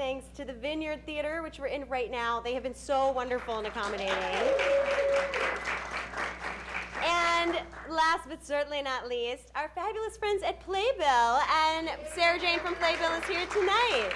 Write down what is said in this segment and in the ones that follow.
Thanks to the Vineyard Theater, which we're in right now. They have been so wonderful and accommodating. And last but certainly not least, our fabulous friends at Playbill. And Sarah Jane from Playbill is here tonight.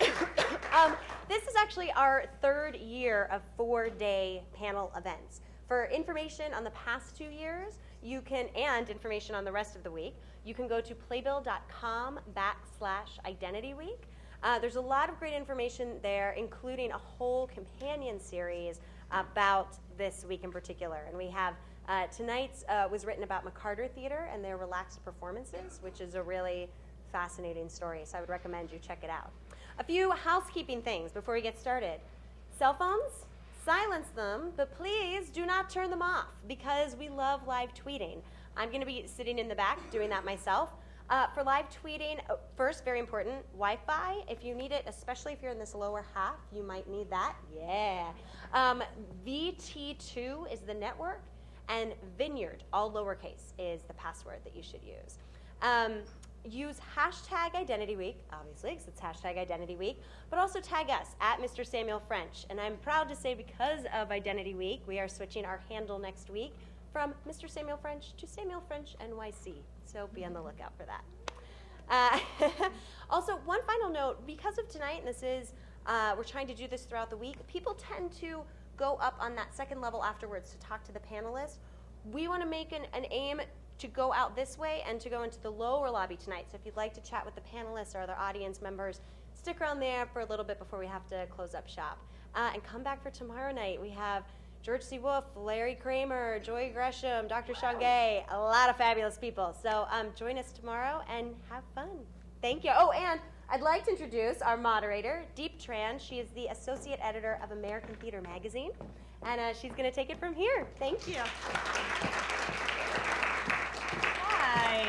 um, this is actually our third year of four-day panel events. For information on the past two years, you can, and information on the rest of the week, you can go to playbill.com backslash identity week. Uh, there's a lot of great information there, including a whole companion series about this week in particular. And we have uh, tonight's uh, was written about McCarter Theater and their relaxed performances, which is a really fascinating story. So I would recommend you check it out. A few housekeeping things before we get started. Cell phones, silence them, but please do not turn them off because we love live tweeting. I'm going to be sitting in the back doing that myself. Uh, for live tweeting, uh, first, very important, Wi-Fi. If you need it, especially if you're in this lower half, you might need that. Yeah. Um, VT2 is the network, and Vineyard, all lowercase, is the password that you should use. Um, use hashtag Identity Week, obviously, because it's hashtag Identity Week, but also tag us at Mr. Samuel French. And I'm proud to say because of Identity Week, we are switching our handle next week from Mr. Samuel French to Samuel French NYC. So be on the lookout for that. Uh, also, one final note, because of tonight, and this is, uh, we're trying to do this throughout the week, people tend to go up on that second level afterwards to talk to the panelists. We want to make an, an aim to go out this way and to go into the lower lobby tonight. So if you'd like to chat with the panelists or other audience members, stick around there for a little bit before we have to close up shop. Uh, and come back for tomorrow night. We have George C. Wolfe, Larry Kramer, Joy Gresham, Dr. Sean Gay, a lot of fabulous people. So um, join us tomorrow and have fun. Thank you. Oh, and I'd like to introduce our moderator, Diep Tran. She is the associate editor of American Theater Magazine, and uh, she's going to take it from here. Thank you. Hi.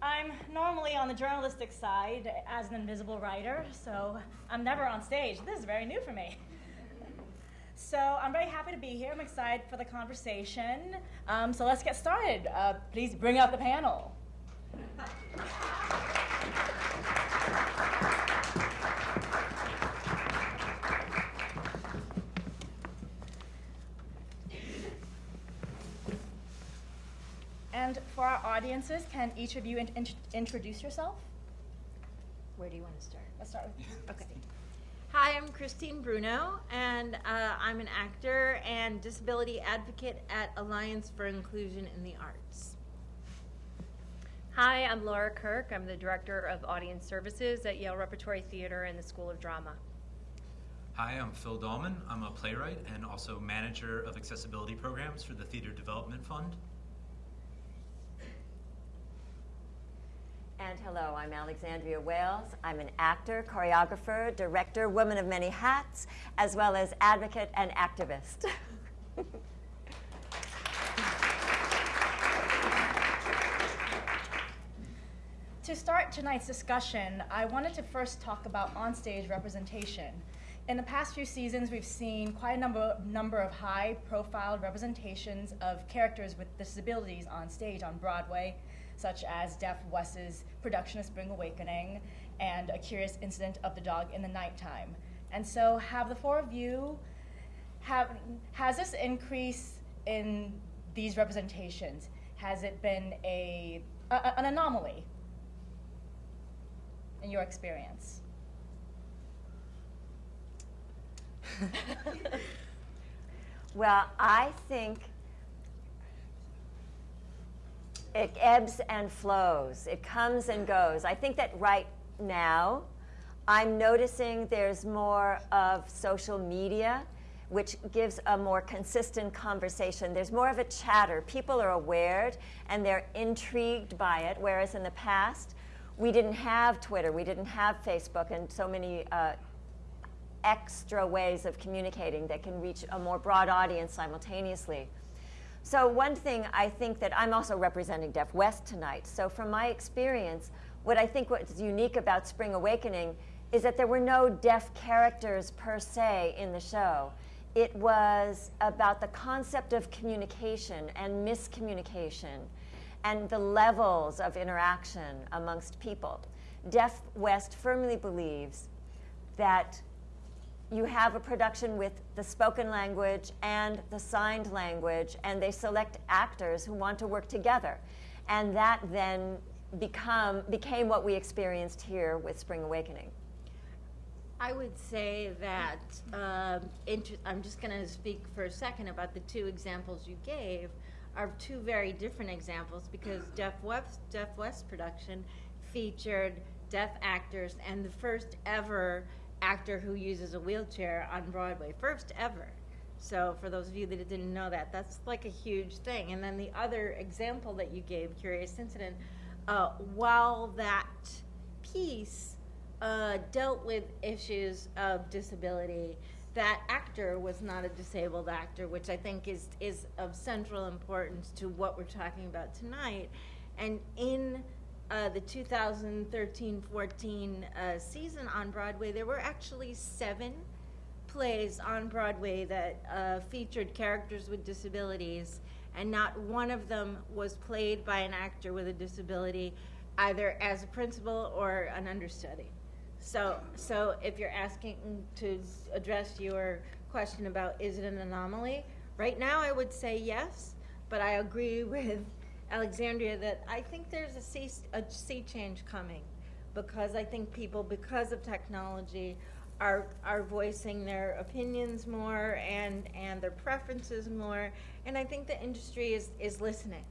I'm normally on the journalistic side as an invisible writer, so I'm never on stage. This is very new for me. So I'm very happy to be here. I'm excited for the conversation. Um, so let's get started. Uh, please bring out the panel. And for our audiences, can each of you in in introduce yourself? Where do you want to start? Let's start with Okay. Hi, I'm Christine Bruno, and uh, I'm an actor and disability advocate at Alliance for Inclusion in the Arts. Hi, I'm Laura Kirk. I'm the Director of Audience Services at Yale Repertory Theater and the School of Drama. Hi, I'm Phil Dahlman. I'm a playwright and also manager of accessibility programs for the Theater Development Fund. And hello, I'm Alexandria Wailes. I'm an actor, choreographer, director, woman of many hats, as well as advocate and activist. To start tonight's discussion, I wanted to first talk about onstage representation. In the past few seasons, we've seen quite a number, number of high-profile representations of characters with disabilities on stage on Broadway, such as Deaf West's production of Spring Awakening and A Curious Incident of the Dog in the Nighttime. And so have the four of you, have, has this increase in these representations, has it been a, a an anomaly in your experience? well, I think it ebbs and flows. It comes and goes. I think that right now, I'm noticing there's more of social media, which gives a more consistent conversation. There's more of a chatter. People are aware and they're intrigued by it, whereas in the past, we didn't have Twitter, we didn't have Facebook, and so many uh, extra ways of communicating that can reach a more broad audience simultaneously. So one thing I think that I'm also representing Deaf West tonight. So from my experience, what I think what's unique about Spring Awakening is that there were no deaf characters per se in the show. It was about the concept of communication and miscommunication and the levels of interaction amongst people. Deaf West firmly believes that you have a production with the spoken language and the signed language, and they select actors who want to work together. And that then become, became what we experienced here with Spring Awakening. I would say that um, inter- I'm just going to speak for a second about the two examples you gave are two very different examples because Deaf West, Deaf West production featured deaf actors and the first ever actor who uses a wheelchair on Broadway, first ever. So for those of you that didn't know that, that's like a huge thing. And then the other example that you gave, Curious Incident, uh, while that piece uh, dealt with issues of disability. That actor was not a disabled actor, which I think is is of central importance to what we're talking about tonight. And in uh, the 2013-14 uh, season on Broadway, there were actually seven plays on Broadway that uh, featured characters with disabilities, and not one of them was played by an actor with a disability, either as a principal or an understudy. So, so if you're asking to address your question about is it an anomaly, right now I would say yes, but I agree with Alexandria that I think there's a sea, a sea change coming because I think people, because of technology, are, are voicing their opinions more and, and their preferences more, and I think the industry is, is listening.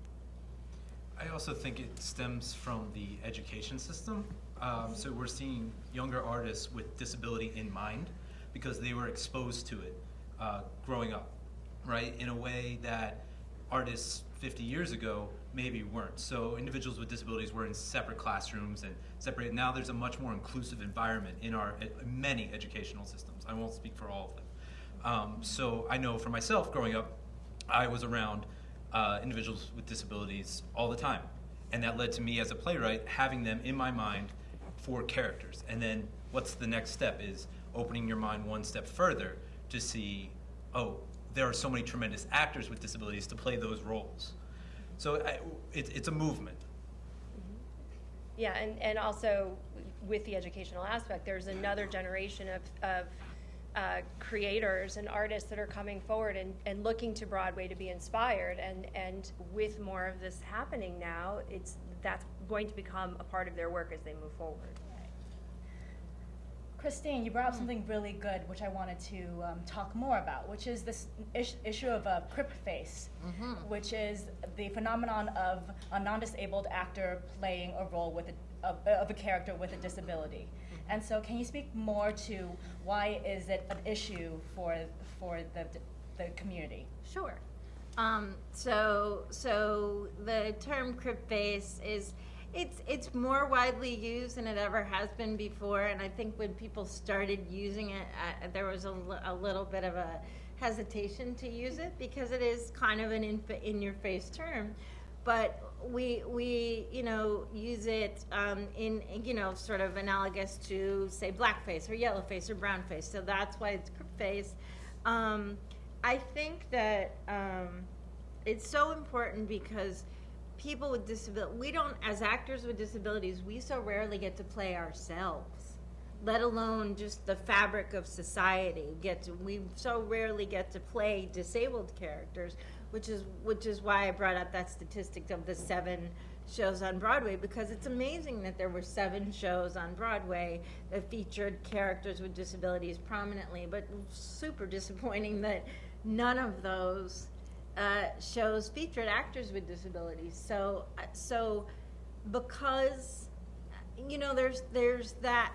I also think it stems from the education system. Um, so we're seeing younger artists with disability in mind because they were exposed to it uh, growing up, right? In a way that artists 50 years ago maybe weren't. So individuals with disabilities were in separate classrooms and separate. Now there's a much more inclusive environment in our in many educational systems. I won't speak for all of them. Um, so I know for myself, growing up, I was around uh, individuals with disabilities all the time. And that led to me as a playwright having them in my mind for characters. And then what's the next step is opening your mind one step further to see, oh, there are so many tremendous actors with disabilities to play those roles. So I, it, it's a movement. Yeah, and, and also with the educational aspect, there's another generation of, of uh, creators and artists that are coming forward and, and looking to Broadway to be inspired. And, and with more of this happening now, it's, that's going to become a part of their work as they move forward. Christine, you brought up something really good, which I wanted to um, talk more about, which is this issue of a crip face, which is the phenomenon of a non-disabled actor playing a role with a, of, of a character with a disability. And so, can you speak more to why is it an issue for for the the community? Sure. Um, so, so the term crip face is, it's, it's more widely used than it ever has been before. And I think when people started using it, uh, there was a, a little bit of a hesitation to use it because it is kind of an in, in your face term. But we, we, you know, use it um, in, you know, sort of analogous to, say, blackface or yellowface or brownface. So that's why it's face. Um, I think that um, it's so important because people with disability, we don't, as actors with disabilities, we so rarely get to play ourselves, let alone just the fabric of society. Get to, we so rarely get to play disabled characters, which is which is why I brought up that statistic of the seven shows on Broadway because it's amazing that there were seven shows on Broadway that featured characters with disabilities prominently, but super disappointing that none of those uh, shows featured actors with disabilities. So, uh, so because you know, there's there's that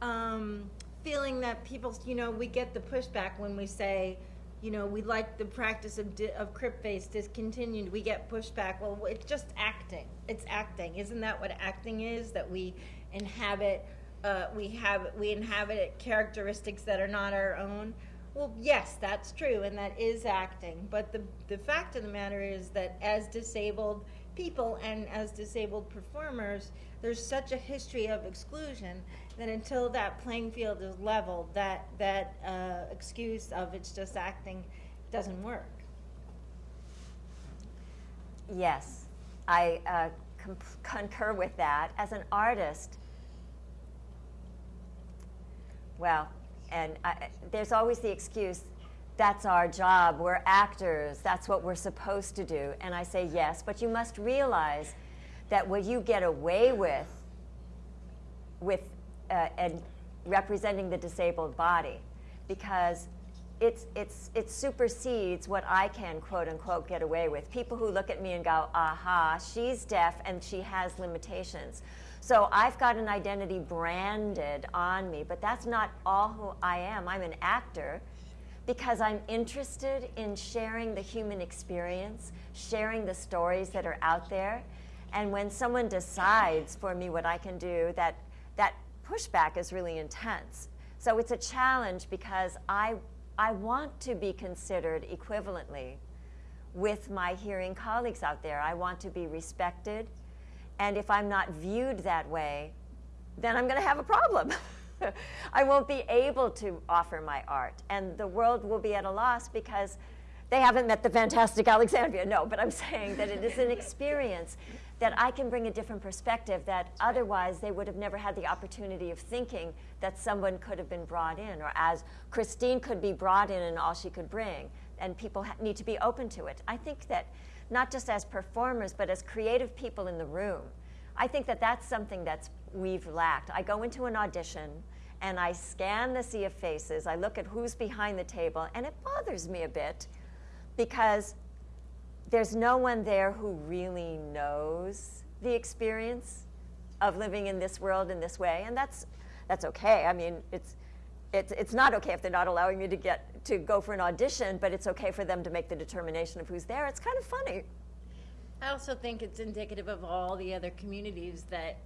um, feeling that people, you know, we get the pushback when we say, you know, we like the practice of of crip face discontinued. We get pushback. Well, it's just acting. It's acting. Isn't that what acting is? That we inhabit. Uh, we have we inhabit characteristics that are not our own. Well, yes, that's true, and that is acting. But the the fact of the matter is that as disabled people and as disabled performers, there's such a history of exclusion that until that playing field is leveled, that that uh, excuse of it's just acting doesn't work. Yes, I uh, concur with that. As an artist, well, and I, there's always the excuse, that's our job, we're actors, that's what we're supposed to do. And I say, yes, but you must realize that what you get away with, with uh, and representing the disabled body, because it's, it's, it supersedes what I can quote unquote get away with. People who look at me and go, aha, she's deaf and she has limitations. So I've got an identity branded on me, but that's not all who I am. I'm an actor because I'm interested in sharing the human experience, sharing the stories that are out there. And when someone decides for me what I can do, that, that pushback is really intense. So it's a challenge because I, I want to be considered equivalently with my hearing colleagues out there. I want to be respected. And if I'm not viewed that way, then I'm going to have a problem. I won't be able to offer my art. And the world will be at a loss because they haven't met the fantastic Alexandria. No, but I'm saying that it is an experience that I can bring a different perspective that otherwise they would have never had the opportunity of thinking that someone could have been brought in, or as Christine could be brought in and all she could bring. And people need to be open to it. I think that not just as performers, but as creative people in the room, I think that that's something that's we've lacked. I go into an audition and I scan the sea of faces. I look at who's behind the table, and it bothers me a bit because there's no one there who really knows the experience of living in this world in this way, and that's that's okay. I mean, it's it's it's not okay if they're not allowing me to get to go for an audition, but it's okay for them to make the determination of who's there. It's kind of funny. I also think it's indicative of all the other communities that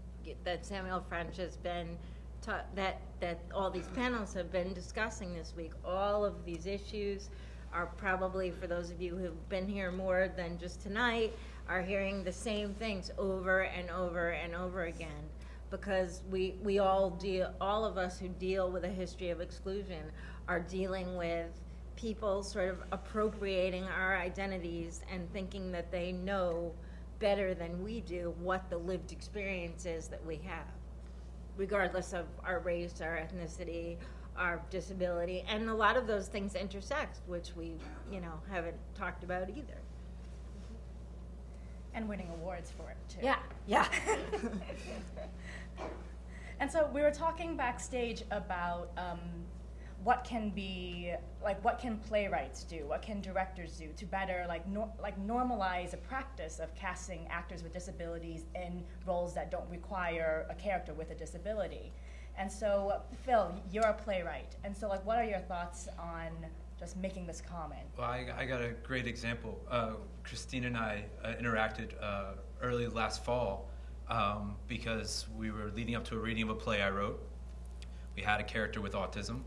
that Samuel French has been ta- that that all these panels have been discussing this week. All of these issues are probably for those of you who've been here more than just tonight are hearing the same things over and over and over again because we we all deal all of us who deal with a history of exclusion are dealing with people sort of appropriating our identities and thinking that they know better than we do what the lived experience is that we have regardless of our race our ethnicity our disability and a lot of those things intersect which we you know haven't talked about either. And winning awards for it too. yeah yeah. And so we were talking backstage about um, what can be like what can playwrights do, what can directors do to better like nor- like normalize a practice of casting actors with disabilities in roles that don't require a character with a disability. And so Phil, you're a playwright, and so like what are your thoughts on just making this common? Well, I, I got a great example. Uh, Christine and I uh, interacted uh, early last fall um, because we were leading up to a reading of a play I wrote. We had a character with autism.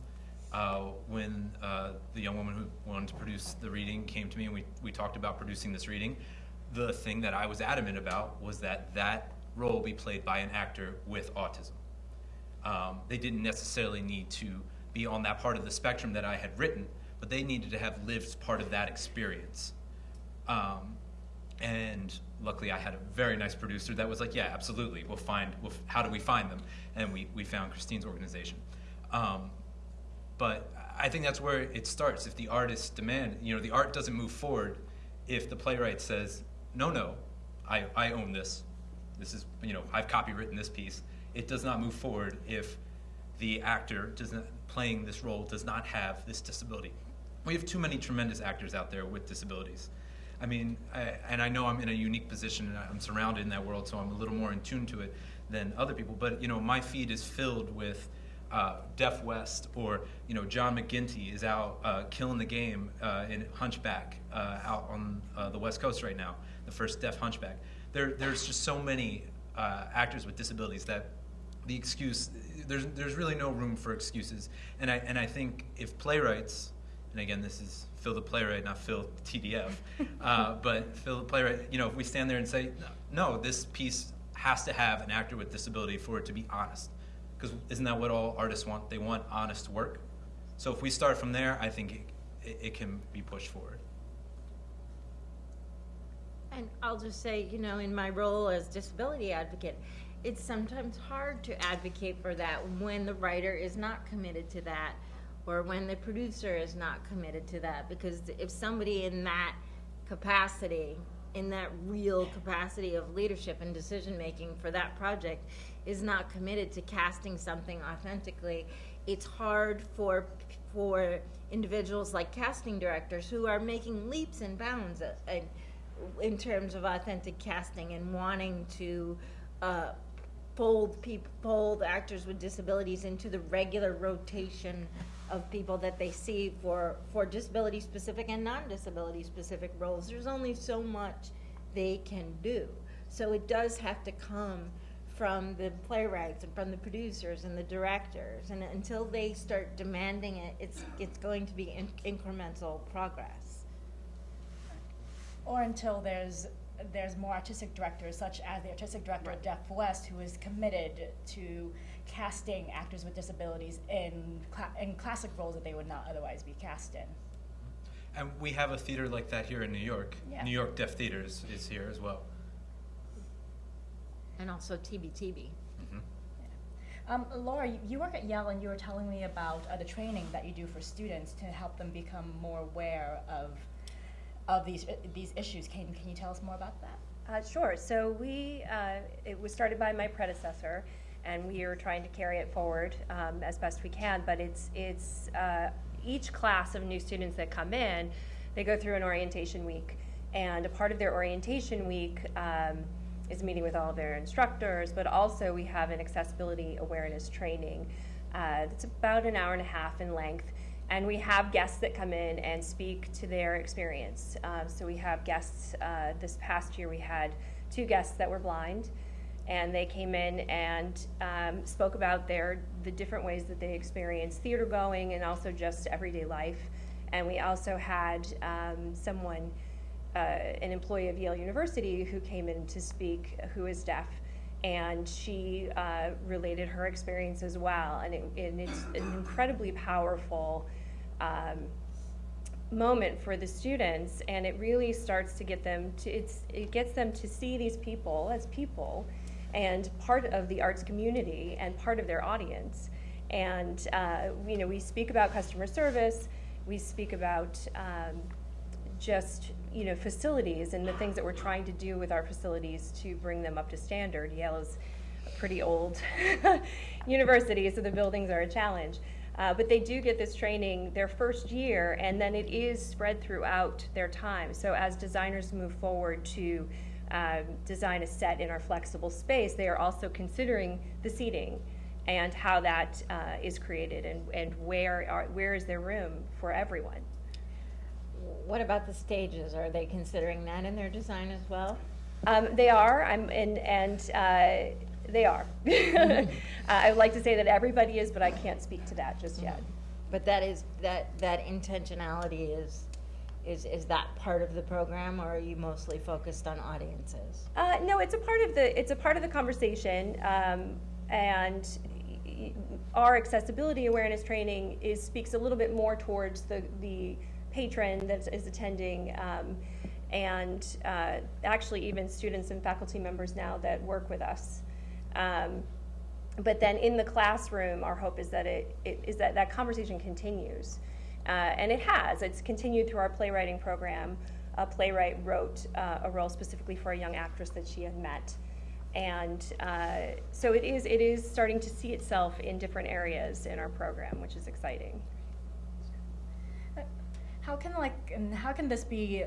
Uh, when uh, the young woman who wanted to produce the reading came to me and we, we talked about producing this reading, the thing that I was adamant about was that that role be played by an actor with autism. Um, they didn't necessarily need to be on that part of the spectrum that I had written, but they needed to have lived part of that experience. Um, and luckily, I had a very nice producer that was like, "Yeah, absolutely. We'll find. We'll, how do we find them?" And we we found Christine's organization. Um, but I think that's where it starts. If the artists demand, you know, the art doesn't move forward if the playwright says, "No, no, I I own this. This is you know I've copywritten this piece." It does not move forward if the actor does not, playing this role does not have this disability. We have too many tremendous actors out there with disabilities. I mean, I, and I know I'm in a unique position and I'm surrounded in that world, so I'm a little more in tune to it than other people. But you know, my feed is filled with uh, Deaf West or you know John McGinty is out uh, killing the game uh, in Hunchback uh, out on uh, the West Coast right now, the first deaf Hunchback. There, there's just so many uh, actors with disabilities that the excuse there's there's really no room for excuses. And I and I think if playwrights, and again this is Phil the playwright, not Phil TDF, uh, but Phil the playwright, you know, if we stand there and say, no, this piece has to have an actor with disability for it to be honest, because isn't that what all artists want? They want honest work. So if we start from there, I think it, it, can be pushed forward. And I'll just say, you know, in my role as disability advocate, it's sometimes hard to advocate for that when the writer is not committed to that or when the producer is not committed to that because if somebody in that capacity in that real capacity of leadership and decision making for that project is not committed to casting something authentically. It's hard for for individuals like casting directors who are making leaps and bounds uh, in, in terms of authentic casting and wanting to uh, fold people, fold actors with disabilities into the regular rotation of people that they see for, for disability specific and non-disability specific roles. There's only so much they can do. So it does have to come from the playwrights and from the producers and the directors. And until they start demanding it, it's, it's going to be in- incremental progress. Or until there's, there's more artistic directors, such as the artistic director of Deaf West, who is committed to casting actors with disabilities in, cla- in classic roles that they would not otherwise be cast in. And we have a theater like that here in New York. Yeah. New York Deaf Theater is, is here as well. And also TBTB. Mhm. Um, Laura, you- you work at Yale and you were telling me about uh, the training that you do for students to help them become more aware of, of these, these issues. Can, can you tell us more about that? Uh, Sure, so we, uh, it was started by my predecessor, and we are trying to carry it forward um, as best we can, but it's, it's, uh, each class of new students that come in, they go through an orientation week, and a part of their orientation week um, is meeting with all of their instructors, but also we have an accessibility awareness training. Uh, about an hour and a half in length, and we have guests that come in and speak to their experience. Uh, so we have guests, uh, this past year we had two guests that were blind, and they came in and um, spoke about their, the different ways that they experience theater going and also just everyday life. And we also had um, someone, uh, an employee of Yale University, who came in to speak who is deaf and she uh, related her experience as well. And, it, and it's an incredibly powerful um, moment for the students, and it really starts to get them to it's it gets them to see these people as people, and part of the arts community and part of their audience. And uh, you know, we speak about customer service, we speak about um, just you know facilities and the things that we're trying to do with our facilities to bring them up to standard. Yale is a pretty old university, so the buildings are a challenge. Uh, but they do get this training their first year, and then it is spread throughout their time. So as designers move forward to um, design a set in our flexible space, they are also considering the seating and how that uh, is created and, and where are, where is there room for everyone. What about the stages? Are they considering that in their design as well? Um, they are, I'm, and, and, uh, they are. Uh, I would like to say that everybody is, but I can't speak to that just yet. But that is, that, that intentionality is, is, is that part of the program, or are you mostly focused on audiences? Uh, no, it's a part of the, it's a part of the conversation, um, and our accessibility awareness training is, speaks a little bit more towards the, the patron that is attending, um, and, uh, actually even students and faculty members now that work with us. Um, but then in the classroom, our hope is that it, it is that that conversation continues, uh, and it has. It's continued through our playwriting program. A playwright wrote uh, a role specifically for a young actress that she had met, and uh, so it is. It is starting to see itself in different areas in our program, which is exciting. How can like, and how can this be,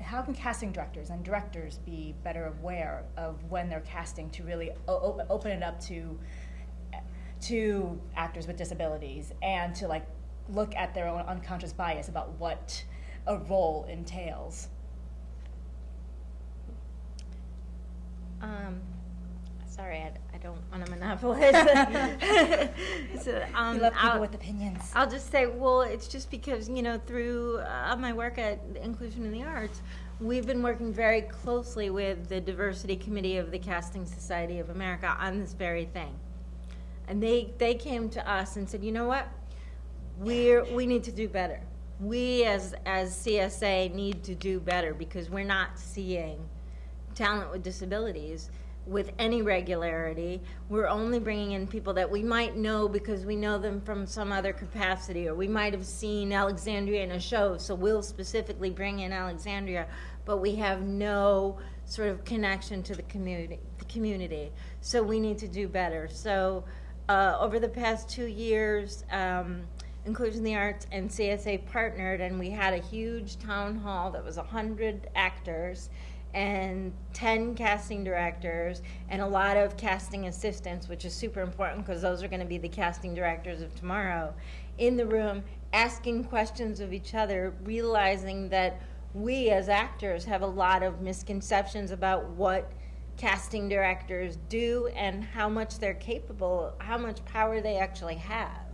how can casting directors and directors be better aware of when they're casting to really open it up to, to actors with disabilities and to like look at their own unconscious bias about what a role entails? Um, sorry, I, I don't want to monopolize. so, um, We love people I'll- with opinions. I'll just say, well, it's just because, you know, through uh, my work at Inclusion in the Arts, we've been working very closely with the Diversity Committee of the Casting Society of America on this very thing. And they, they came to us and said, you know what? We're, we need to do better. We as, as CSA need to do better because we're not seeing talent with disabilities with any regularity. We're only bringing in people that we might know because we know them from some other capacity, or we might have seen Alexandria in a show, so we'll specifically bring in Alexandria, but we have no sort of connection to the community. The community. So we need to do better. So uh, over the past two years, um, Inclusion in the Arts and CSA partnered, and we had a huge town hall that was 100 actors and 10 casting directors and a lot of casting assistants, which is super important because those are going to be the casting directors of tomorrow, in the room asking questions of each other, realizing that we as actors have a lot of misconceptions about what casting directors do and how much they're capable, how much power they actually have.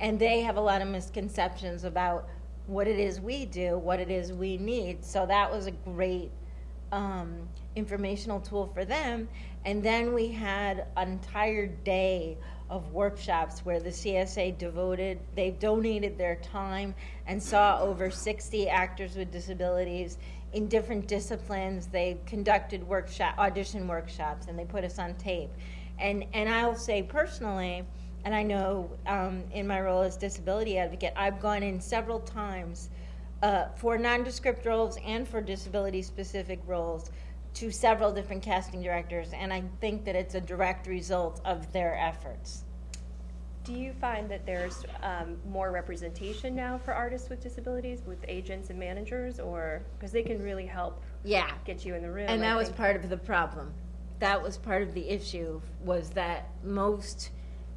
And they have a lot of misconceptions about what it is we do, what it is we need. So that was a great um, informational tool for them. And then we had an entire day of workshops where the CSA devoted, they donated their time and saw over 60 actors with disabilities in different disciplines. They conducted workshop, audition workshops, and they put us on tape. And, and I'll say personally, and I know um, in my role as disability advocate, I've gone in several times uh, for nondescript roles and for disability specific roles to several different casting directors, and I think that it's a direct result of their efforts. Do you find that there's um, more representation now for artists with disabilities with agents and managers, or because they can really help Yeah. get you in the room? And I that was part of the problem. That was part of the issue, was that most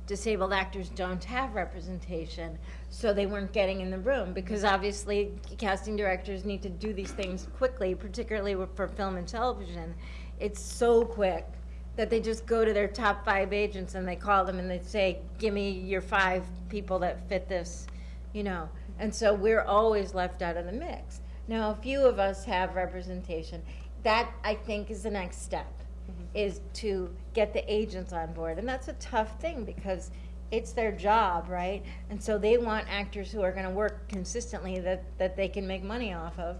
disabled actors don't have representation, so they weren't getting in the room, because obviously casting directors need to do these things quickly, particularly for film and television. It's so quick that they just go to their top five agents and they call them and they say, give me your five people that fit this, you know. And so we're always left out of the mix. Now, a few of us have representation. That, I think, is the next step, Mm-hmm. is to get the agents on board. And that's a tough thing because it's their job, right? And so they want actors who are going to work consistently that, that they can make money off of.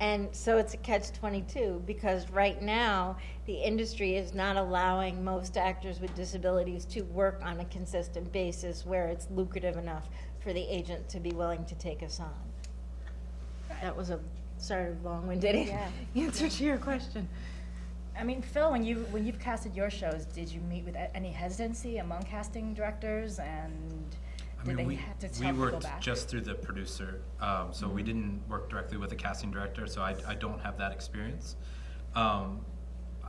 And so it's a catch 22 because right now the industry is not allowing most actors with disabilities to work on a consistent basis where it's lucrative enough for the agent to be willing to take us on. That was a sort of long-winded Yeah. answer to your question. I mean, Phil, when you when you've casted your shows, did you meet with any hesitancy among casting directors, and I did mean, they we, have to we tell people worked back? just through the producer, um, so we Mhm. didn't work directly with the casting director, so I, I don't have that experience. Um,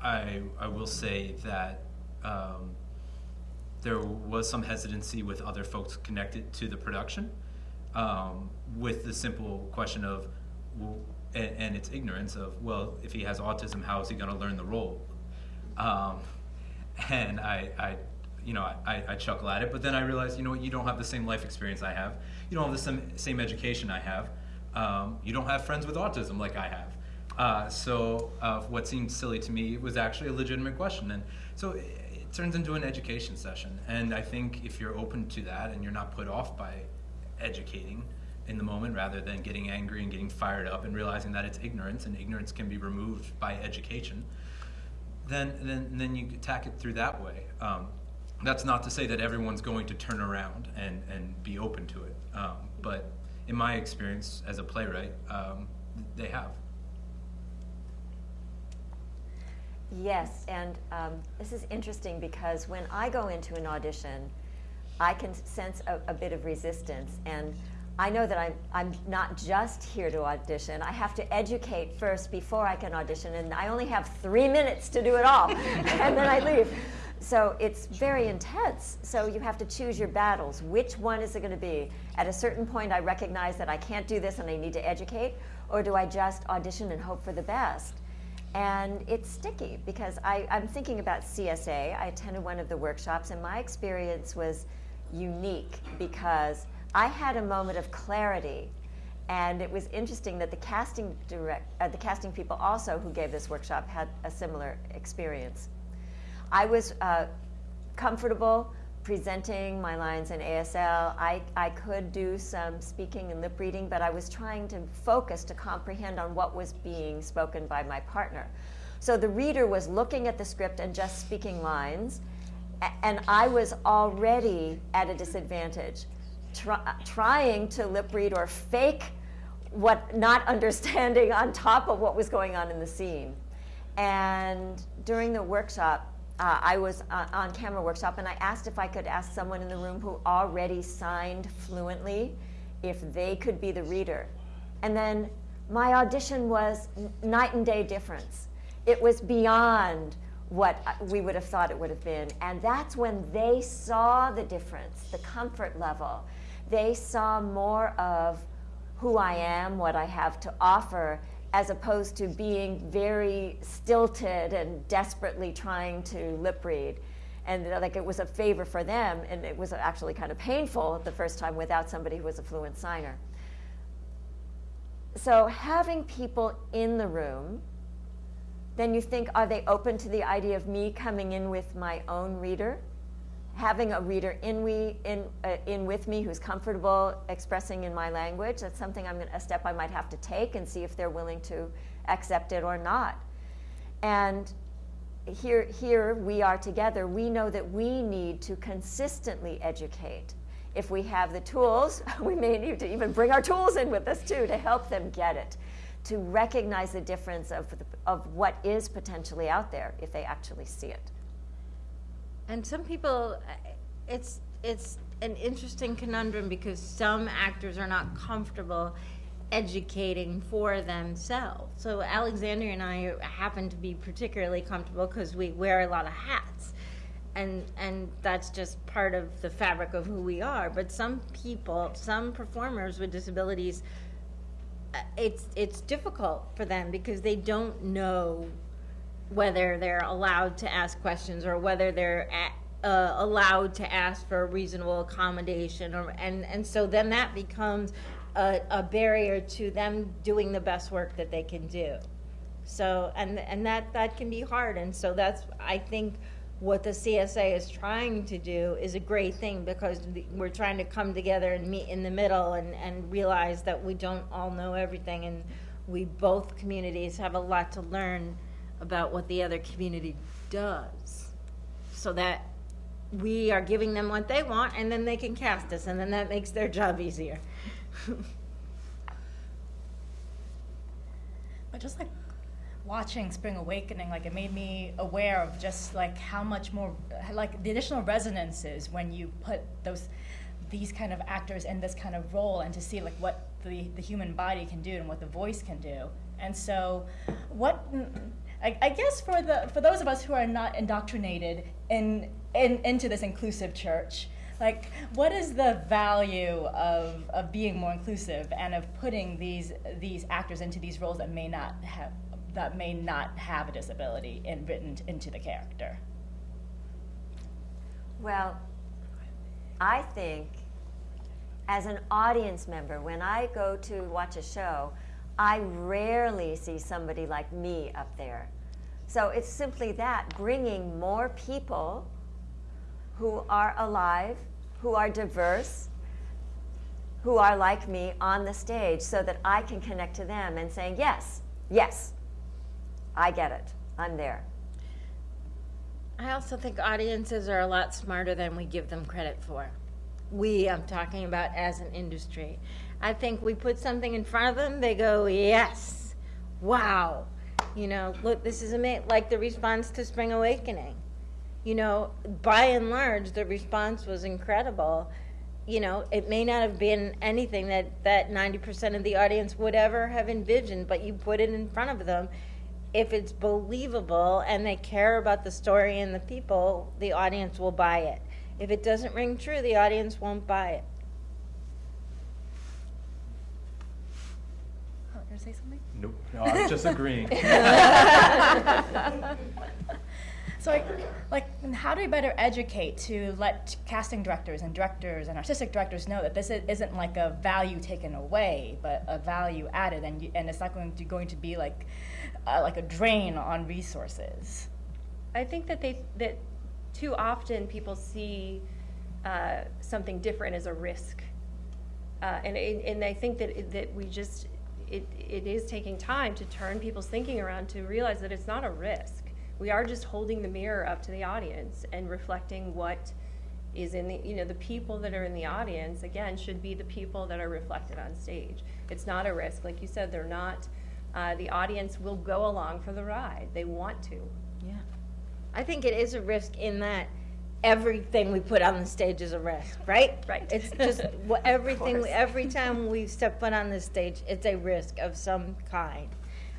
I, I will say that, um, there was some hesitancy with other folks connected to the production, um, with the simple question of, well, and, and it's ignorance of, well, if he has autism, how is he gonna learn the role? Um, and I, I, you know, I, I chuckle at it, but then I realize, you know what, you don't have the same life experience I have. You don't have the same, same education I have. Um, you don't have friends with autism like I have. Uh, so uh, what seemed silly to me was actually a legitimate question. And so it, it turns into an education session. And I think if you're open to that and you're not put off by educating in the moment rather than getting angry and getting fired up and realizing that it's ignorance and ignorance can be removed by education, then then then you attack it through that way. Um, that's not to say that everyone's going to turn around and and be open to it. Um, but in my experience as a playwright, um, they have. Yes, and um, this is interesting because when I go into an audition, I can sense a, a bit of resistance. And I know that I'm, I'm not just here to audition. I have to educate first before I can audition. And I only have three minutes to do it all. and then I leave. So it's very intense. So you have to choose your battles. Which one is it going to be? At a certain point, I recognize that I can't do this and I need to educate. Or do I just audition and hope for the best? And it's sticky because I, I'm thinking about CSA. I attended one of the workshops, and my experience was unique because I had a moment of clarity. And it was interesting that the casting direct, uh, the casting people also who gave this workshop had a similar experience. I was uh, comfortable presenting my lines in ASL. I, I could do some speaking and lip reading, but I was trying to focus to comprehend on what was being spoken by my partner. So the reader was looking at the script and just speaking lines, and I was already at a disadvantage, try, trying to lip read or fake what not understanding on top of what was going on in the scene. And during the workshop, uh, I was uh, on camera workshop, and I asked if I could ask someone in the room who already signed fluently if they could be the reader. And then my audition was night and day difference. It was beyond what uh, we would have thought it would have been. And that's when they saw the difference, the comfort level. They saw more of who I am, what I have to offer, as opposed to being very stilted and desperately trying to lip read. And like it was a favor for them, and it was actually kind of painful the first time without somebody who was a fluent signer. So having people in the room, then you think, are they open to the idea of me coming in with my own reader? Having a reader in, we, in, uh, in with me who's comfortable expressing in my language. That's something I'm gonna, a step I might have to take and see if they're willing to accept it or not. And here, here we are together. We know that we need to consistently educate. If we have the tools, we may need to even bring our tools in with us too to help them get it, to recognize the difference of, the, of what is potentially out there if they actually see it. And some people, uh, it's it's an interesting conundrum because some actors are not comfortable educating for themselves. So Alexandria and I happen to be particularly comfortable because we wear a lot of hats. And, and that's just part of the fabric of who we are. But some people, some performers with disabilities, uh, it's it's difficult for them because they don't know whether they're allowed to ask questions or whether they're uh, allowed to ask for a reasonable accommodation or and and so then that becomes a, a barrier to them doing the best work that they can do. So and and that that can be hard and so that's i think what the csa is trying to do is a great thing because we're trying to come together and meet in the middle and and realize that we don't all know everything and we both communities have a lot to learn about what the other community does so that we are giving them what they want and then they can cast us and then that makes their job easier But just like watching Spring Awakening, like it made me aware of just like how much more, like the additional resonances when you put those, these kind of actors in this kind of role and to see like what the, the human body can do and what the voice can do. And so, what, I, I guess for the for those of us who are not indoctrinated in, in into this inclusive church, like what is the value of, of being more inclusive and of putting these these actors into these roles that may not have that may not have a disability written into the character? Well, I think as an audience member, when I go to watch a show, I rarely see somebody like me up there. So it's simply that bringing more people who are alive, who are diverse, who are like me on the stage so that I can connect to them and saying, yes, yes, I get it. I'm there. I also think audiences are a lot smarter than we give them credit for. We, I'm talking about as an industry. I think we put something in front of them, they go, yes, wow. You know, look, this is amazing. Like the response to Spring Awakening. You know, by and large, the response was incredible. You know, it may not have been anything that, that 90% of the audience would ever have envisioned, but you put it in front of them if it's believable and they care about the story and the people, the audience will buy it. If it doesn't ring true, the audience won't buy it. oh, you say something Nope. No, I was just agreeing. so like, like how do we better educate to let casting directors and directors and artistic directors know that this isn't like a value taken away but a value added and, you, and it's not going to, going to be like uh, like a drain on resources I think that they that too often people see uh, something different as a risk, uh, and and and I think that that we just it, it is taking time to turn people's thinking around to realize that it's not a risk. We are just holding the mirror up to the audience and reflecting what is in the, you know, the people that are in the audience, again, should be the people that are reflected on stage. It's not a risk, like you said, they're not, uh, the audience will go along for the ride, they want to. Yeah. I think it is a risk in that everything we put on the stage is a risk, right? Right. It's just wha- everything, every time we step foot on this stage, it's a risk of some kind.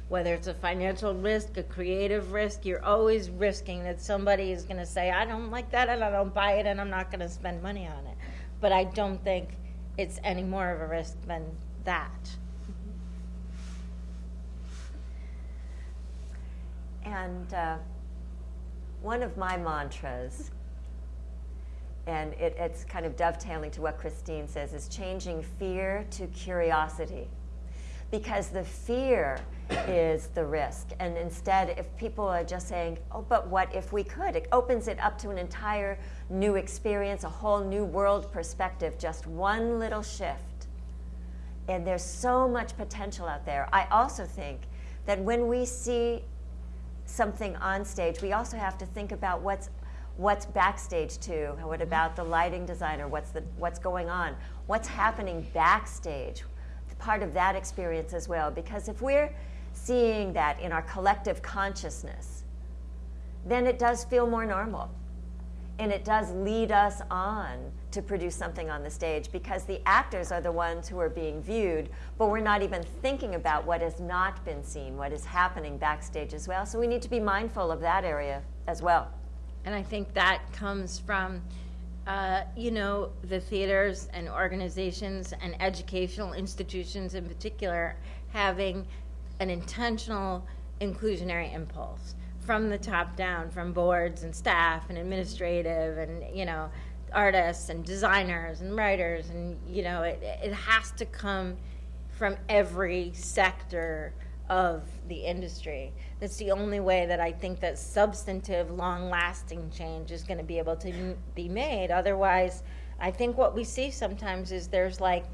Whether it's a financial risk, a creative risk, you're always risking that somebody is going to say, I don't like that and I don't buy it and I'm not going to spend money on it. But I don't think it's any more of a risk than that. And uh, one of my mantras, and it, it's kind of dovetailing to what Christine says, is changing fear to curiosity. Because the fear is the risk. And instead, if people are just saying, oh, but what if we could? It opens it up to an entire new experience, a whole new world perspective, just one little shift and there's so much potential out there. I also think that when we see something on stage, we also have to think about what's what's backstage too. What mm-hmm. about the lighting designer? What's the what's going on? What's happening backstage? Part of that experience as well. Because if we're seeing that in our collective consciousness, then it does feel more normal and it does lead us on to produce something on the stage because the actors are the ones who are being viewed, but we're not even thinking about what has not been seen, what is happening backstage as well. So we need to be mindful of that area as well. And I think that comes from, uh, you know, the theaters and organizations and educational institutions in particular having an intentional inclusionary impulse from the top down, from boards and staff and administrative and, you know, artists and designers and writers. And, you know, it, it has to come from every sector of the industry. That's the only way that I think that substantive, long-lasting change is going to be able to be made. Otherwise, I think what we see sometimes is there's like,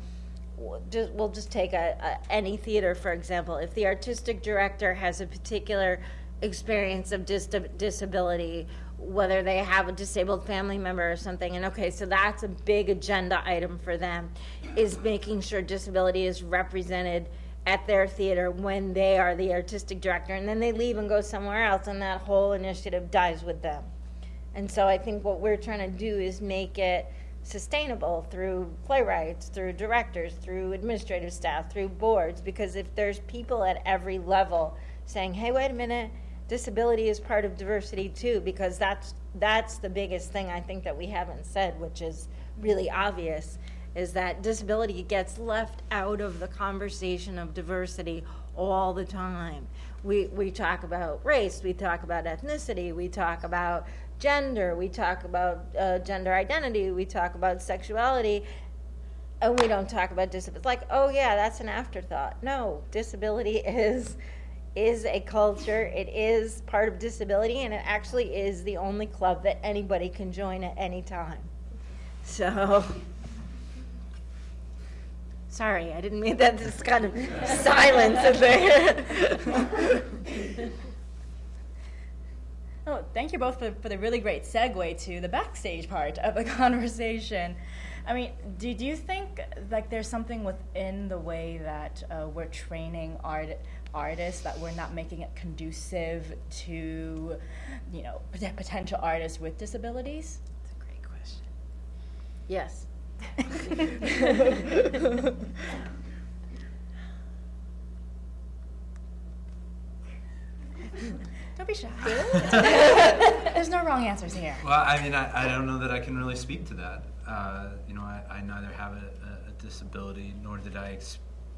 just, we'll just take a, a, any theater for example. If the artistic director has a particular experience of dis- disability, whether they have a disabled family member or something, and okay, so that's a big agenda item for them, is making sure disability is represented at their theater when they are the artistic director, and then they leave and go somewhere else, and that whole initiative dies with them. And so I think what we're trying to do is make it sustainable through playwrights, through directors, through administrative staff, through boards, because if there's people at every level saying, hey, wait a minute, disability is part of diversity too, because that's, that's the biggest thing I think that we haven't said, which is really obvious, is that disability gets left out of the conversation of diversity all the time. We, we talk about race, we talk about ethnicity, we talk about gender, we talk about uh, gender identity, we talk about sexuality, and we don't talk about disability. It's like, oh yeah, that's an afterthought. No, disability is is a culture. It is part of disability, and it actually is the only club that anybody can join at any time. So. Sorry, I didn't mean that. This kind of silence in there. Oh, thank you both for, for the really great segue to the backstage part of the conversation. I mean, did you think like there's something within the way that uh, we're training art artists that we're not making it conducive to, you know, potential artists with disabilities? That's a great question. Yes. Don't be shy. There's no wrong answers here. Well, I mean, I, I don't know that I can really speak to that. Uh, you know, I, I neither have a, a, a disability nor did I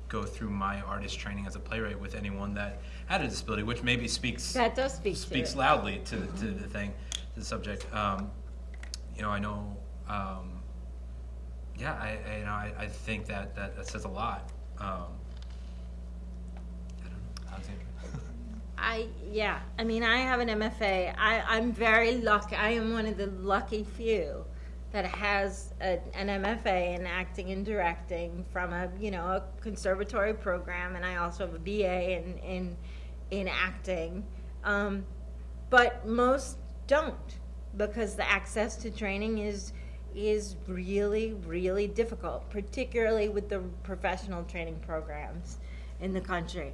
go through my artist training as a playwright with anyone that had a disability, which maybe speaks That does speak speaks it. loudly to, the- to the thing, to the subject. Um, you know, I know. Um, yeah, I, I you know I, I think that, that that says a lot. Um, I yeah. I mean, I have an MFA. I I'm very lucky. I am one of the lucky few that has a, an MFA in acting and directing from a you know a conservatory program, and I also have a BA in in in acting, um, but most don't because the access to training is is really really difficult, particularly with the professional training programs in the country,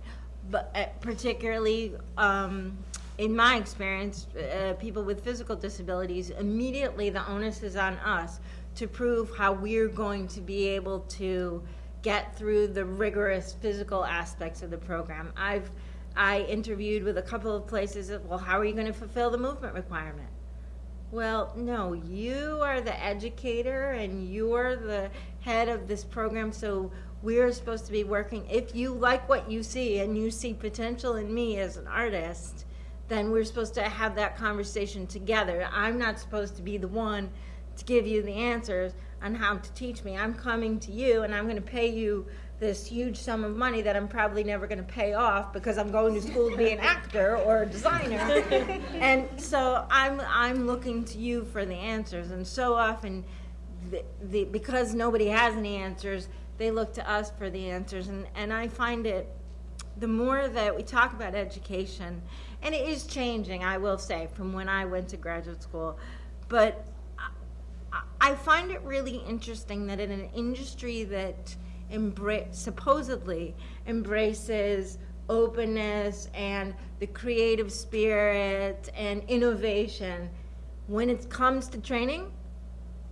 but uh, particularly. Um, in my experience, uh, people with physical disabilities, immediately the onus is on us to prove how we're going to be able to get through the rigorous physical aspects of the program. I've I interviewed with a couple of places. Well, how are you going to fulfill the movement requirement? Well, no, you are the educator and you're the head of this program, so we're supposed to be working. If you like what you see and you see potential in me as an artist, then we're supposed to have that conversation together. I'm not supposed to be the one to give you the answers on how to teach me. I'm coming to you and I'm going to pay you this huge sum of money that I'm probably never going to pay off because I'm going to school to be an actor or a designer. and so I'm I'm looking to you for the answers and so often the, the because nobody has any answers, they look to us for the answers and and I find it the more that we talk about education and it is changing, I will say, from when I went to graduate school. But I, I find it really interesting that in an industry that embra- supposedly embraces openness and the creative spirit and innovation, when it comes to training,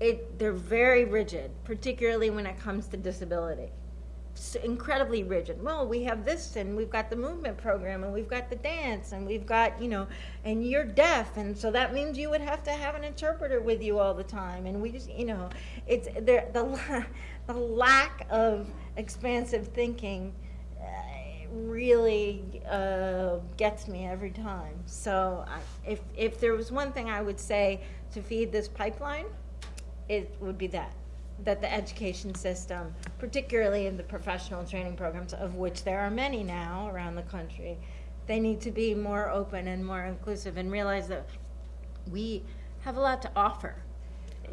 it, they're very rigid, particularly when it comes to disability incredibly rigid. Well, we have this, and we've got the movement program, and we've got the dance, and we've got you know, and you're deaf, and so that means you would have to have an interpreter with you all the time. And we just, you know, it's the the lack of expansive thinking uh, really uh, gets me every time. So I, if if there was one thing I would say to feed this pipeline, it would be that that the education system, particularly in the professional training programs, of which there are many now around the country, they need to be more open and more inclusive and realize that we have a lot to offer.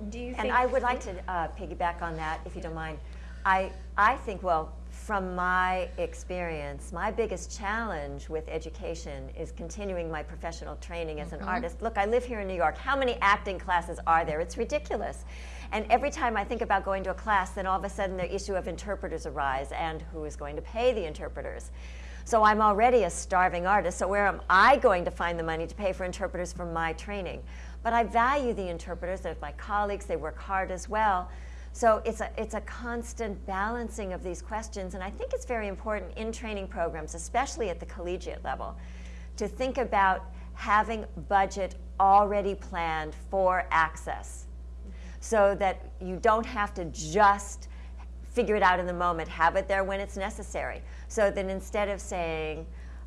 Do you And? I would like to uh, piggyback on that, if you don't mind. I, I think, well, from my experience, my biggest challenge with education is continuing my professional training as an artist. Look, I live here in New York. How many acting classes are there? It's ridiculous. And every time I think about going to a class, then all of a sudden the issue of interpreters arise and who is going to pay the interpreters. So I'm already a starving artist, so where am I going to find the money to pay for interpreters for my training? But I value the interpreters, they're my colleagues, they work hard as well. So it's a, it's a constant balancing of these questions, and I think it's very important in training programs, especially at the collegiate level, to think about having budget already planned for access. So that you don't have to just figure it out in the moment, have it there when it's necessary. So that instead of saying,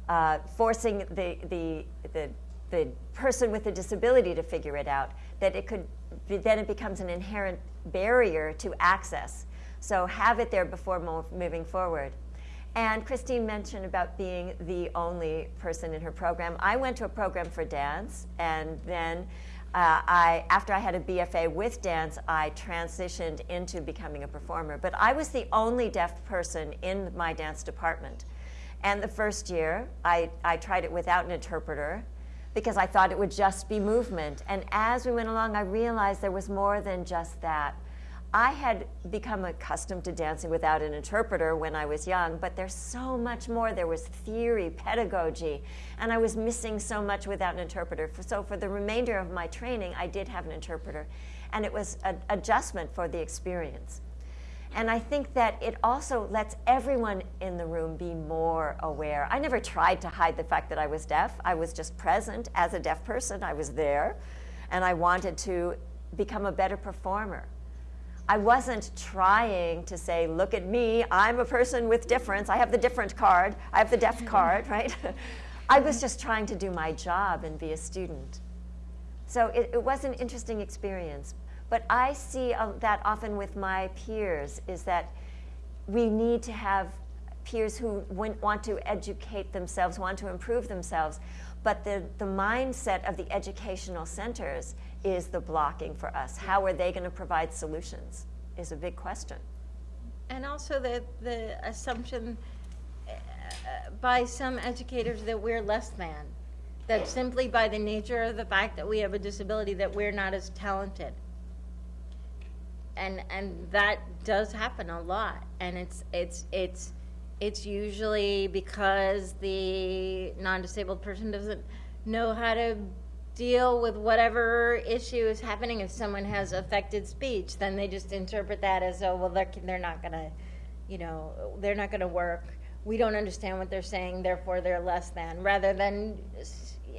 uh, forcing the, the, the, the person with the disability to figure it out, that it could, be, then it becomes an inherent barrier to access. So have it there before moving forward. And Christine mentioned about being the only person in her program. I went to a program for dance, and then uh, I, after I had a BFA with dance, I transitioned into becoming a performer. But I was the only deaf person in my dance department. And the first year, I, I tried it without an interpreter because I thought it would just be movement. And as we went along, I realized there was more than just that. I had become accustomed to dancing without an interpreter when I was young, but there's so much more. There was theory, pedagogy, and I was missing so much without an interpreter. So for the remainder of my training, I did have an interpreter, and it was an adjustment for the experience. And I think that it also lets everyone in the room be more aware. I never tried to hide the fact that I was deaf. I was just present as a deaf person. I was there, and I wanted to become a better performer. I wasn't trying to say, look at me, I'm a person with difference, I have the different card, I have the deaf card, right? I was just trying to do my job and be a student. So it, it was an interesting experience. But I see uh, that often with my peers is that we need to have peers who want to educate themselves, want to improve themselves. But the, the mindset of the educational centers is the blocking for us. How are they going to provide solutions is a big question. And also the, the assumption uh, by some educators that we're less than. That simply by the nature of the fact that we have a disability, that we're not as talented. And, and that does happen a lot. And it's, it's, it's, it's usually because the non-disabled person doesn't know how to deal with whatever issue is happening. If someone has affected speech, then they just interpret that as, oh, well, they're, they're not gonna, you know, they're not gonna work. We don't understand what they're saying, therefore they're less than, rather than,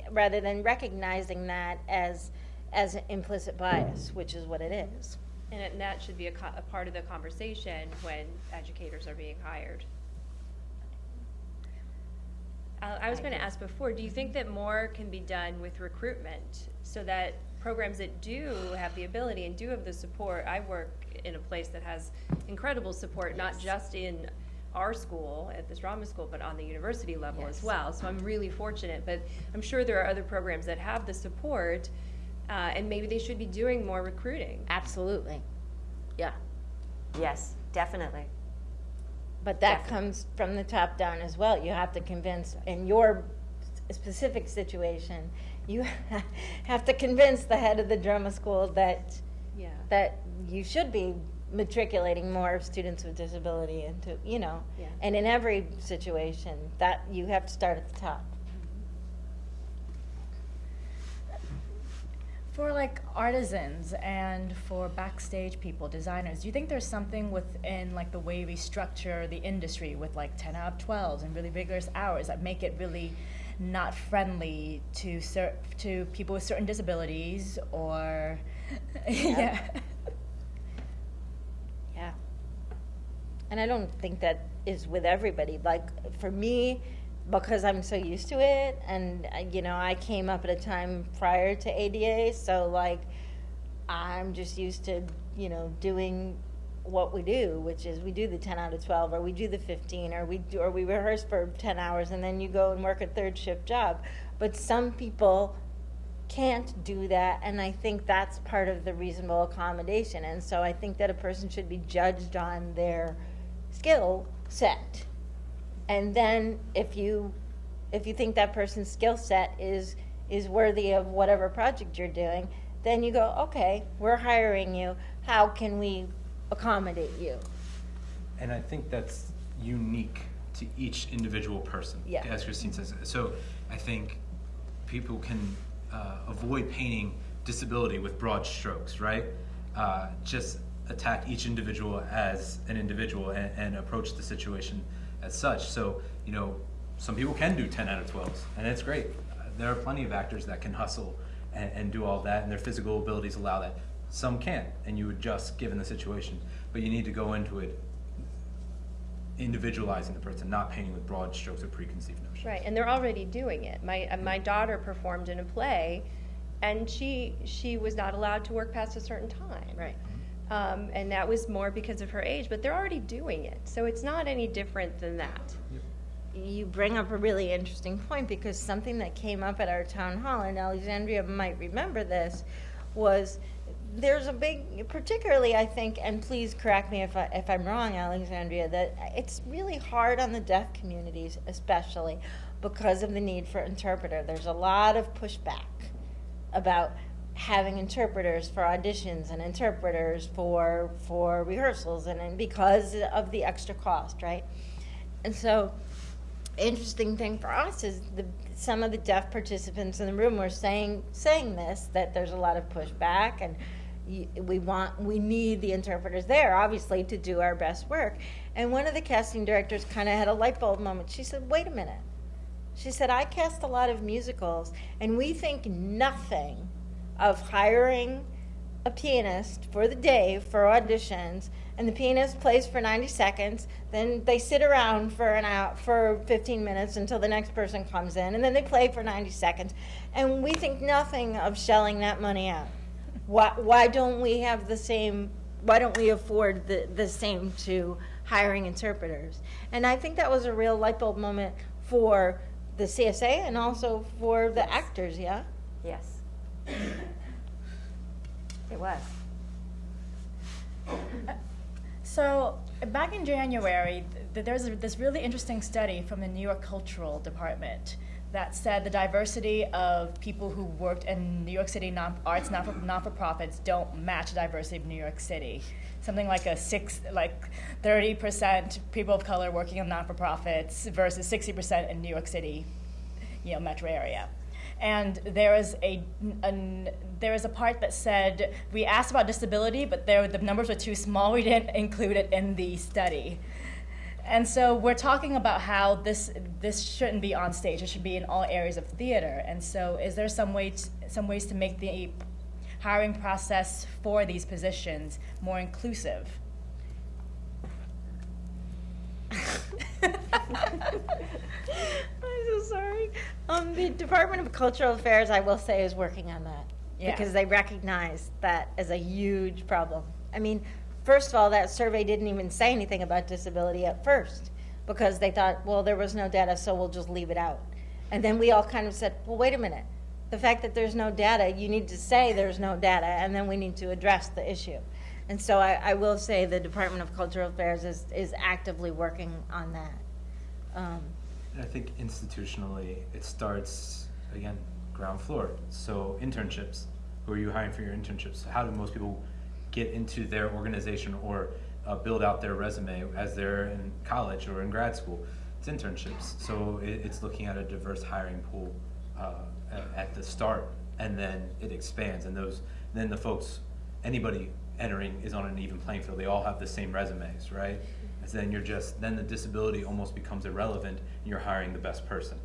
rather than recognizing that as, as implicit bias, which is what it is. And it- that should be a, co- a part of the conversation when educators are being hired. Uh, I was going to ask before, do you think that more can be done with recruitment so that programs that do have the ability and do have the support? I work in a place that has incredible support, not just in our school, at this drama School, but on the university level as Yes. well. So I'm really fortunate, but I'm sure there are other programs that have the support, uh, and maybe they should be doing more recruiting. Absolutely. Yeah. Yes, definitely. But that Definitely. comes from the top down as well. You have to convince, in your specific situation, you have to convince the head of the drama school that, Yeah. that you should be matriculating more students with disability into, you know. Yeah. And in every situation, that, you have to start at the top. For like artisans and for backstage people, designers, do you think there's something within like the way we structure the industry with like 10 out of 12s and really vigorous hours that make it really not friendly to cer- to people with certain disabilities or yeah. Yeah. And I don't think that is with everybody. Like, for me, because I'm so used to it, and, you know, I came up at a time prior to ADA, so like, I'm just used to, you know, doing what we do, which is we do the 10 out of 12, or we do the 15, or we do, or we rehearse for 10 hours, and then you go and work a third shift job. But some people can't do that and i think that's part of the reasonable accommodation and so i think that a person should be judged on their skill set and then if you if you think that person's skill set is is worthy of whatever project you're doing then you go okay we're hiring you how can we accommodate you And I think that's unique to each individual person, Yeah. as Christine says. So I think people can uh, avoid painting disability with broad strokes, right? Uh, just attack each individual as an individual and, and approach the situation as such. So, you know, some people can do 10 out of 12s, and it's great. Uh, there are plenty of actors that can hustle and, and do all that, and their physical abilities allow that. Some can't, and you adjust given the situation. But you need to go into it individualizing the person, not painting with broad strokes or preconceived notions. Right, and they're already doing it. My, uh, my daughter performed in a play, and she, she was not allowed to work past a certain time. right Um, and that was more because of her age, but they're already doing it, so it's not any different than that. you bring up a really interesting point because something that came up at our town hall, and Alexandria might remember this, was there's a big, particularly I think, and please correct me if, I, if I'm wrong, Alexandria, that it's really hard on the deaf communities, especially because of the need for interpreter. There's a lot of pushback about having interpreters for auditions and interpreters for for rehearsals and, and because of the extra cost, right? And so interesting thing for us is the some of the deaf participants in the room were saying saying this that there's a lot of pushback and we want we need the interpreters there obviously to do our best work. And one of the casting directors kind of had a light bulb moment. She said wait a minute. She said i cast a lot of musicals and we think nothing of hiring a pianist for the day for auditions and the pianist plays for 90 seconds then they sit around for an hour for 15 minutes until the next person comes in and then they play for 90 seconds and we think nothing of shelling that money out why, why don't we have the same why don't we afford the, the same to hiring interpreters. And I think that was a real light bulb moment for the CSA and also for the actors, yeah? Yes. It was. So back in January, th- a, this really interesting study from the New York Cultural Department that said the diversity of people who worked in New York City non- arts non for, non-for-profits don't match the diversity of New York City. Something like a six, like 30% people of color working in non-for-profits versus 60% in New York City, you know, metro area. And there is a, an, there is a part that said we asked about disability, but there the numbers were too small. We didn't include it in the study. And so we're talking about how this this shouldn't be on stage. It should be in all areas of theater. And so, is there some way to, some ways to make the hiring process for these positions more inclusive? I'm so sorry. Um, the Department of Cultural Affairs, I will say, is working on that Yeah. because they recognize that as a huge problem. I mean, first of all, that survey didn't even say anything about disability at first because they thought, well, there was no data, so we'll just leave it out. And then we all kind of said, well, wait a minute. The fact that there's no data, you need to say there's no data, and then we need to address the issue. And so I, I will say the Department of Cultural Affairs is, is actively working on that. Um, I think institutionally, it starts, again, ground floor. So internships, who are you hiring for your internships? How do most people get into their organization or uh, build out their resume as they're in college or in grad school? It's internships. So it, it's looking at a diverse hiring pool uh, at, at the start, and then it expands. And those, then the folks, anybody entering is on an even playing field. They all have the same resumes, right? And then you're just, then the disability almost becomes irrelevant, and you're hiring the best person.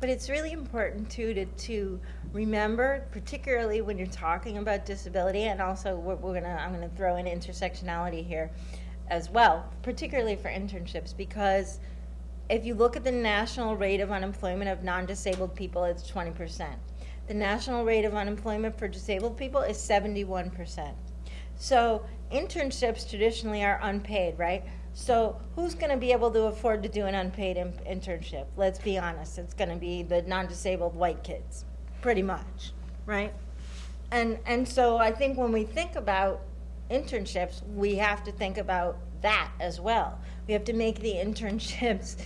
But it's really important too to, to remember, particularly when you're talking about disability, and also we're, we're gonna I'm gonna throw in intersectionality here as well, particularly for internships, because if you look at the national rate of unemployment of non-disabled people, it's 20%. The national rate of unemployment for disabled people is 71%. So internships traditionally are unpaid, right? So who's going to be able to afford to do an unpaid in- internship? Let's be honest. It's going to be the non-disabled white kids, pretty much, right? And and so I think when we think about internships, we have to think about that as well. We have to make the internships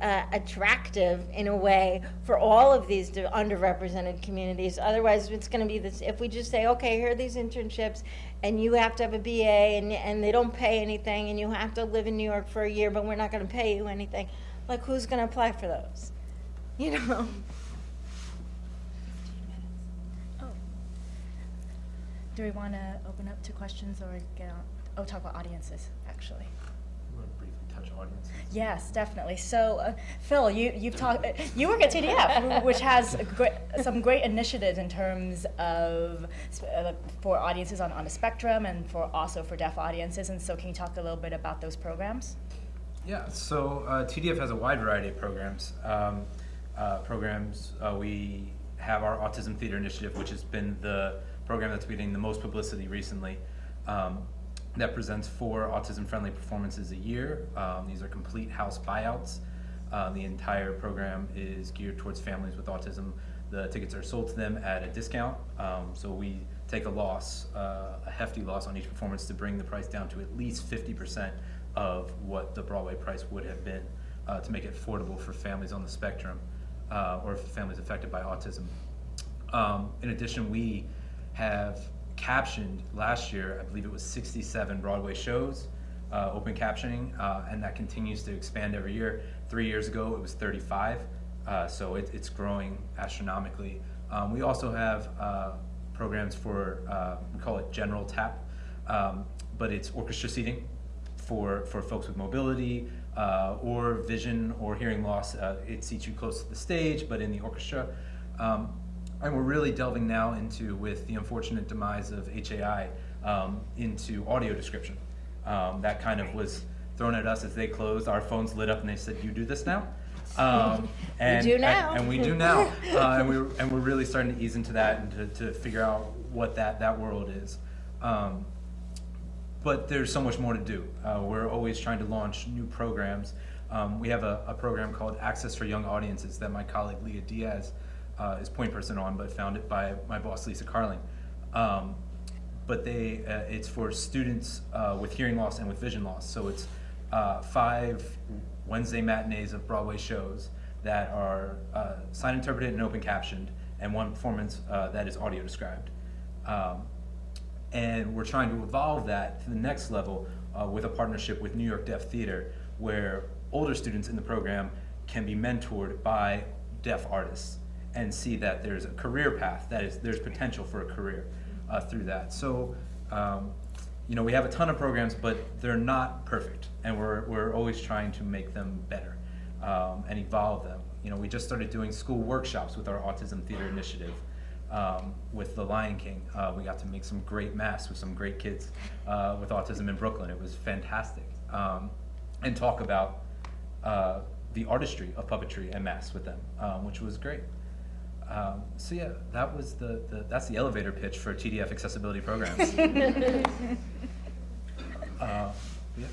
uh, attractive in a way for all of these underrepresented communities. Otherwise, it's going to be this. If we just say, okay, here are these internships, and you have to have a BA, and and they don't pay anything, and you have to live in New York for a year, but we're not going to pay you anything. Like, who's going to apply for those? You know. Do we want to open up to questions or get on? Oh, talk about audiences, actually. You want to briefly touch audiences? Yes, definitely. So, uh, Phil, you you've talked. You work at TDF, which has great, some great initiatives in terms of uh, for audiences on, on the spectrum and for also for deaf audiences. And so, can you talk a little bit about those programs? Yeah, so uh, TDF has a wide variety of programs. Um, uh, programs uh, we have our Autism Theater Initiative, which has been the program that's been getting the most publicity recently. Um, that presents four autism-friendly performances a year. Um, these are complete house buyouts. Uh, the entire program is geared towards families with autism. The tickets are sold to them at a discount, um, so we take a loss, uh, a hefty loss on each performance to bring the price down to at least 50% of what the Broadway price would have been uh, to make it affordable for families on the spectrum uh, or families affected by autism. Um, in addition, we have captioned last year, I believe it was 67 Broadway shows, uh, open captioning, uh, and that continues to expand every year. Three years ago, it was 35, uh, so it, it's growing astronomically. Um, we also have uh, programs for, uh, we call it general tap, um, but it's orchestra seating for, for folks with mobility uh, or vision or hearing loss. Uh, it seats you close to the stage, but in the orchestra. Um, and we're really delving now into, with the unfortunate demise of HAI, um, into audio description. Um, that kind of was thrown at us as they closed. Our phones lit up and they said, "You do this now." Um, and, do now. And, we do now. uh, and we're and we're really starting to ease into that and to, to figure out what that that world is. Um, but there's so much more to do. Uh, we're always trying to launch new programs. Um, we have a, a program called Access for Young Audiences that my colleague Leah Diaz uh, is point person on, but founded by my boss Lisa Carling. Um, but they, uh, it's for students uh, with hearing loss and with vision loss. So it's uh, five Wednesday matinees of Broadway shows that are uh, sign interpreted and open captioned, and one performance uh, that is audio described. Um, and we're trying to evolve that to the next level with a partnership with New York Deaf Theater, where older students in the program can be mentored by deaf artists and see that there's a career path, that is, there's potential for a career uh, through that. So, um, you know, we have a ton of programs, but they're not perfect, and we're, we're always trying to make them better um, and evolve them. You know, we just started doing school workshops with our Autism Theater Initiative um, with The Lion King. Uh, we got to make some great masks with some great kids uh, with autism in Brooklyn. It was fantastic. Um, and talk about uh, the artistry of puppetry and masks with them, um, which was great. Um, so yeah, that was the, the that's the elevator pitch for TDF accessibility programs. uh, yeah.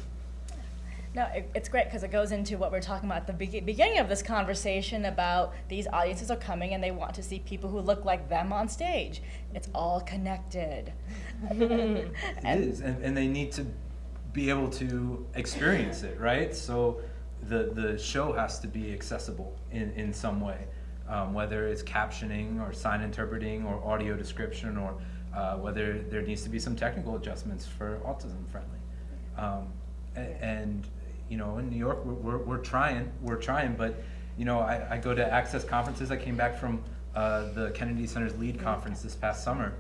No, it, it's great because it goes into what we're talking about at the be- beginning of this conversation about these audiences are coming and they want to see people who look like them on stage. It's all connected. It is, and, and they need to be able to experience it, right? So the, the show has to be accessible in, in some way, um, whether it's captioning or sign interpreting or audio description or uh, whether there needs to be some technical adjustments for autism friendly. Um, and, you know, in New York, we're, we're, we're trying, we're trying, but, you know, I, I go to access conferences. I came back from uh, the Kennedy Center's LEAD conference this past summer.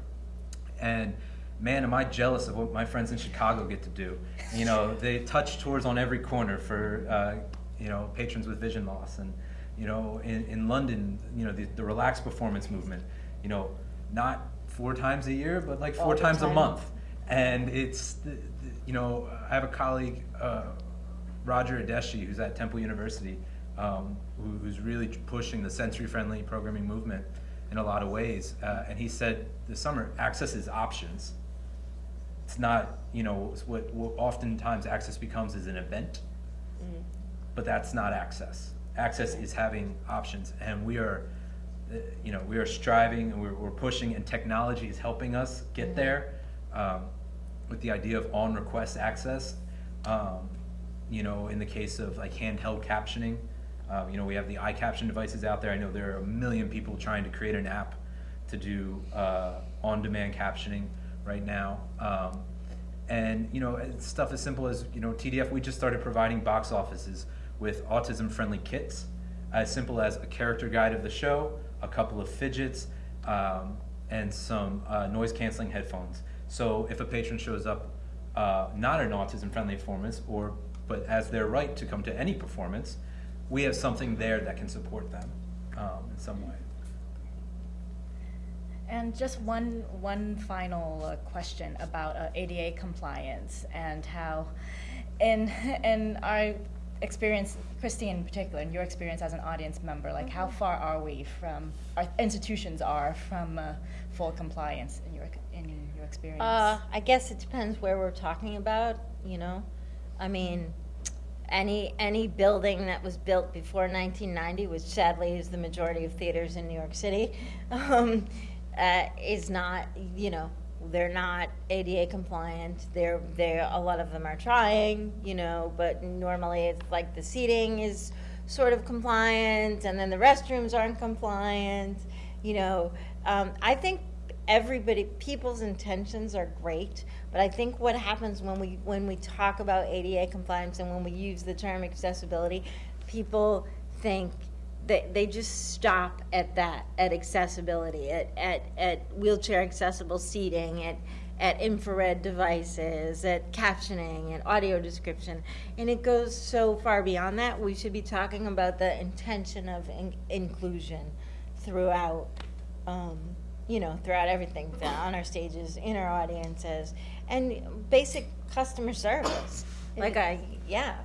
And man, am I jealous of what my friends in Chicago get to do. You know, they touch tours on every corner for, uh, you know, patrons with vision loss. And, you know, in, in London, you know, the, the relaxed performance movement, you know, not four times a year, but like four times a month. And it's, the, the, you know, I have a colleague, uh, Roger Ideishi, who's at Temple University, um, who, who's really pushing the sensory-friendly programming movement in a lot of ways. Uh, and he said this summer, access is options. It's not, you know, it's what, what oftentimes access becomes is an event, but that's not access. Access is having options, and we are, uh, you know, we are striving and we're, we're pushing, and technology is helping us get there um, with the idea of on-request access. Um, you know, in the case of like handheld captioning, um, you know, we have the iCaption devices out there. I know there are a million people trying to create an app to do uh, on-demand captioning right now. Um, and you know, stuff as simple as you know, TDF. We just started providing box offices with autism-friendly kits, as simple as a character guide of the show, a couple of fidgets, um, and some uh, noise-canceling headphones. So if a patron shows up uh, not an autism-friendly performance, or but as their right to come to any performance, we have something there that can support them um, in some way. And just one, one final uh, question about uh, ADA compliance and how, in, in our experience, Christy in particular, and your experience as an audience member, like how far are we from, our institutions are from uh, full compliance in your, in your experience? Uh, I guess it depends where we're talking about, you know? I mean, any, any building that was built before 1990, which sadly is the majority of theaters in New York City, um, uh, is not, you know, they're not ADA compliant. They're, they're, a lot of them are trying, you know, but normally it's like the seating is sort of compliant, and then the restrooms aren't compliant, you know. Um, I think everybody, people's intentions are great, but I think what happens when we, when we talk about ADA compliance and when we use the term accessibility, people think they, they just stop at that, at accessibility, at, at, at wheelchair accessible seating, at, at infrared devices, at captioning, at audio description. And it goes so far beyond that. We should be talking about the intention of in- inclusion throughout, um, you know, throughout everything, on our stages, in our audiences, and basic customer service. Like I, yeah.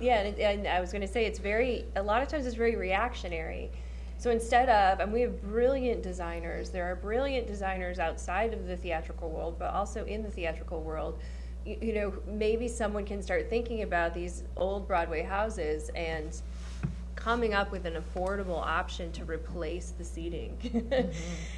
Yeah, and, and I was going to say it's very, a lot of times it's very reactionary. So instead of, and we have brilliant designers, there are brilliant designers outside of the theatrical world, but also in the theatrical world, you, you know, maybe someone can start thinking about these old Broadway houses and coming up with an affordable option to replace the seating.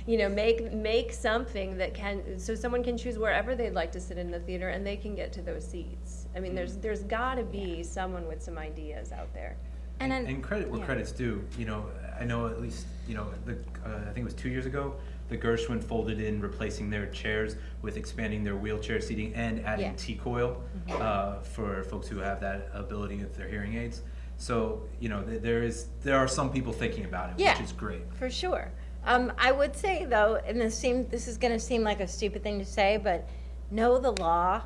You know, make, make something that can, so someone can choose wherever they'd like to sit in the theater and they can get to those seats. I mean, there's, there's gotta be someone with some ideas out there. And then- And credit where yeah. credit's due, you know, I know at least, you know, the, uh, I think it was two years ago, the Gershwin folded in replacing their chairs with expanding their wheelchair seating and Yeah. adding T-coil, uh, for folks who have that ability with their hearing aids. So, you know, th- there is, there are some people thinking about it, Yeah. which is great. For sure. Um, I would say though, and this seem this is going to seem like a stupid thing to say, but know the law.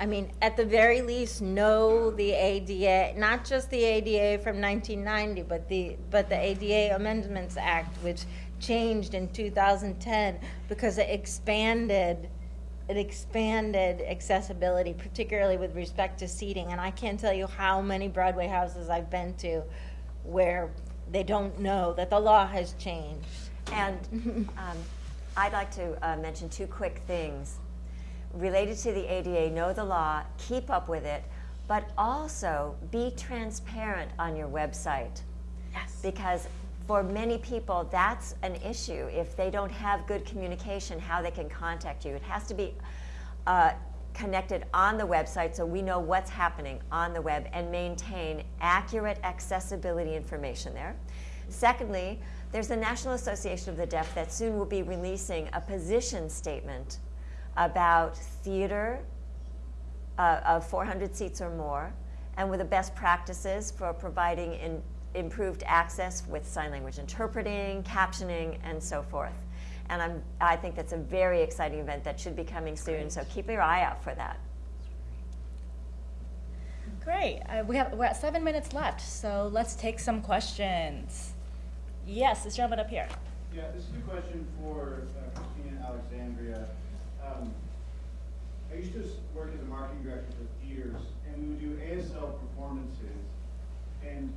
I mean, at the very least, know the ADA, not just the ADA from 1990, but the but the ADA Amendments Act, which changed in 2010 because it expanded it expanded accessibility, particularly with respect to seating. And I can't tell you how many Broadway houses I've been to where they don't know that the law has changed. And um, I'd like to uh, mention two quick things related to the ADA. Know the law, keep up with it, but also be transparent on your website. Yes. Because for many people, that's an issue. If they don't have good communication, how they can contact you. It has to be uh, connected on the website so we know what's happening on the web and maintain accurate accessibility information there. Secondly, there's the National Association of the Deaf that soon will be releasing a position statement about theater uh, of 400 seats or more, and with the best practices for providing in, improved access with sign language interpreting, captioning, and so forth. And I'm, I think that's a very exciting event that should be coming soon, so keep your eye out for that. Great. Uh, we have we're at seven minutes left, so let's take some questions. Yes, this gentleman up here. Yeah, this is a question for uh, Christina Alexandria. Um, I used to work as a marketing director for theaters, and we would do ASL performances. And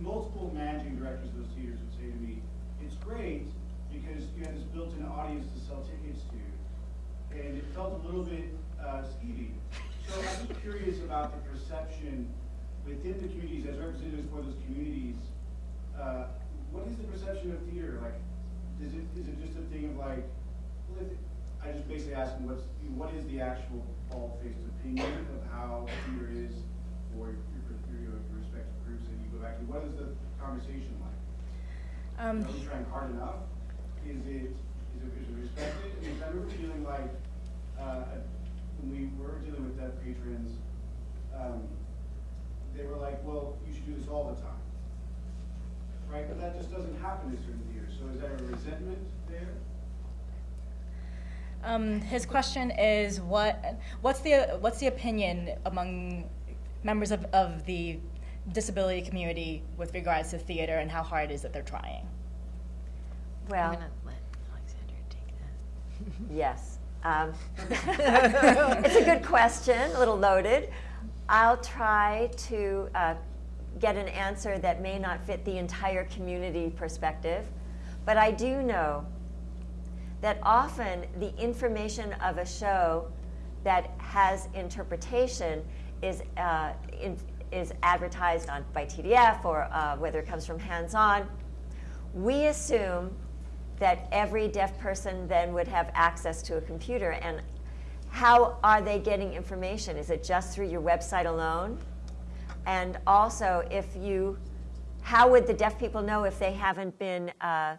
multiple managing directors of those theaters would say to me, it's great because you have this built-in audience to sell tickets to. And it felt a little bit uh, skeevy. So I'm curious about the perception within the communities, as representatives for those communities, uh, what is the perception of theater? Like, is it, is it just a thing of like, well, if- I just basically asking what's, what is the actual bald-faced opinion of how theater is for your, your, your respective groups that you go back to? What is the conversation like? Um, Are we trying hard enough? Is it, is it, is it respected? I remember feeling like, uh, when we were dealing with deaf patrons, um, they were like, well, you should do this all the time. Right, but that just doesn't happen in certain theaters, so is there a resentment? Um, his question is what what's the what's the opinion among members of, of the disability community with regards to theater and how hard it is that they're trying? Well, I'm going to let Alexandria take that. Yes. Um, it's a good question, a little loaded. I'll try to uh, get an answer that may not fit the entire community perspective, but I do know that often the information of a show that has interpretation is, uh, in, is advertised on, by TDF or uh, whether it comes from hands on. We assume that every deaf person then would have access to a computer. And how are they getting information? Is it just through your website alone? And also, if you, how would the deaf people know if they haven't been uh,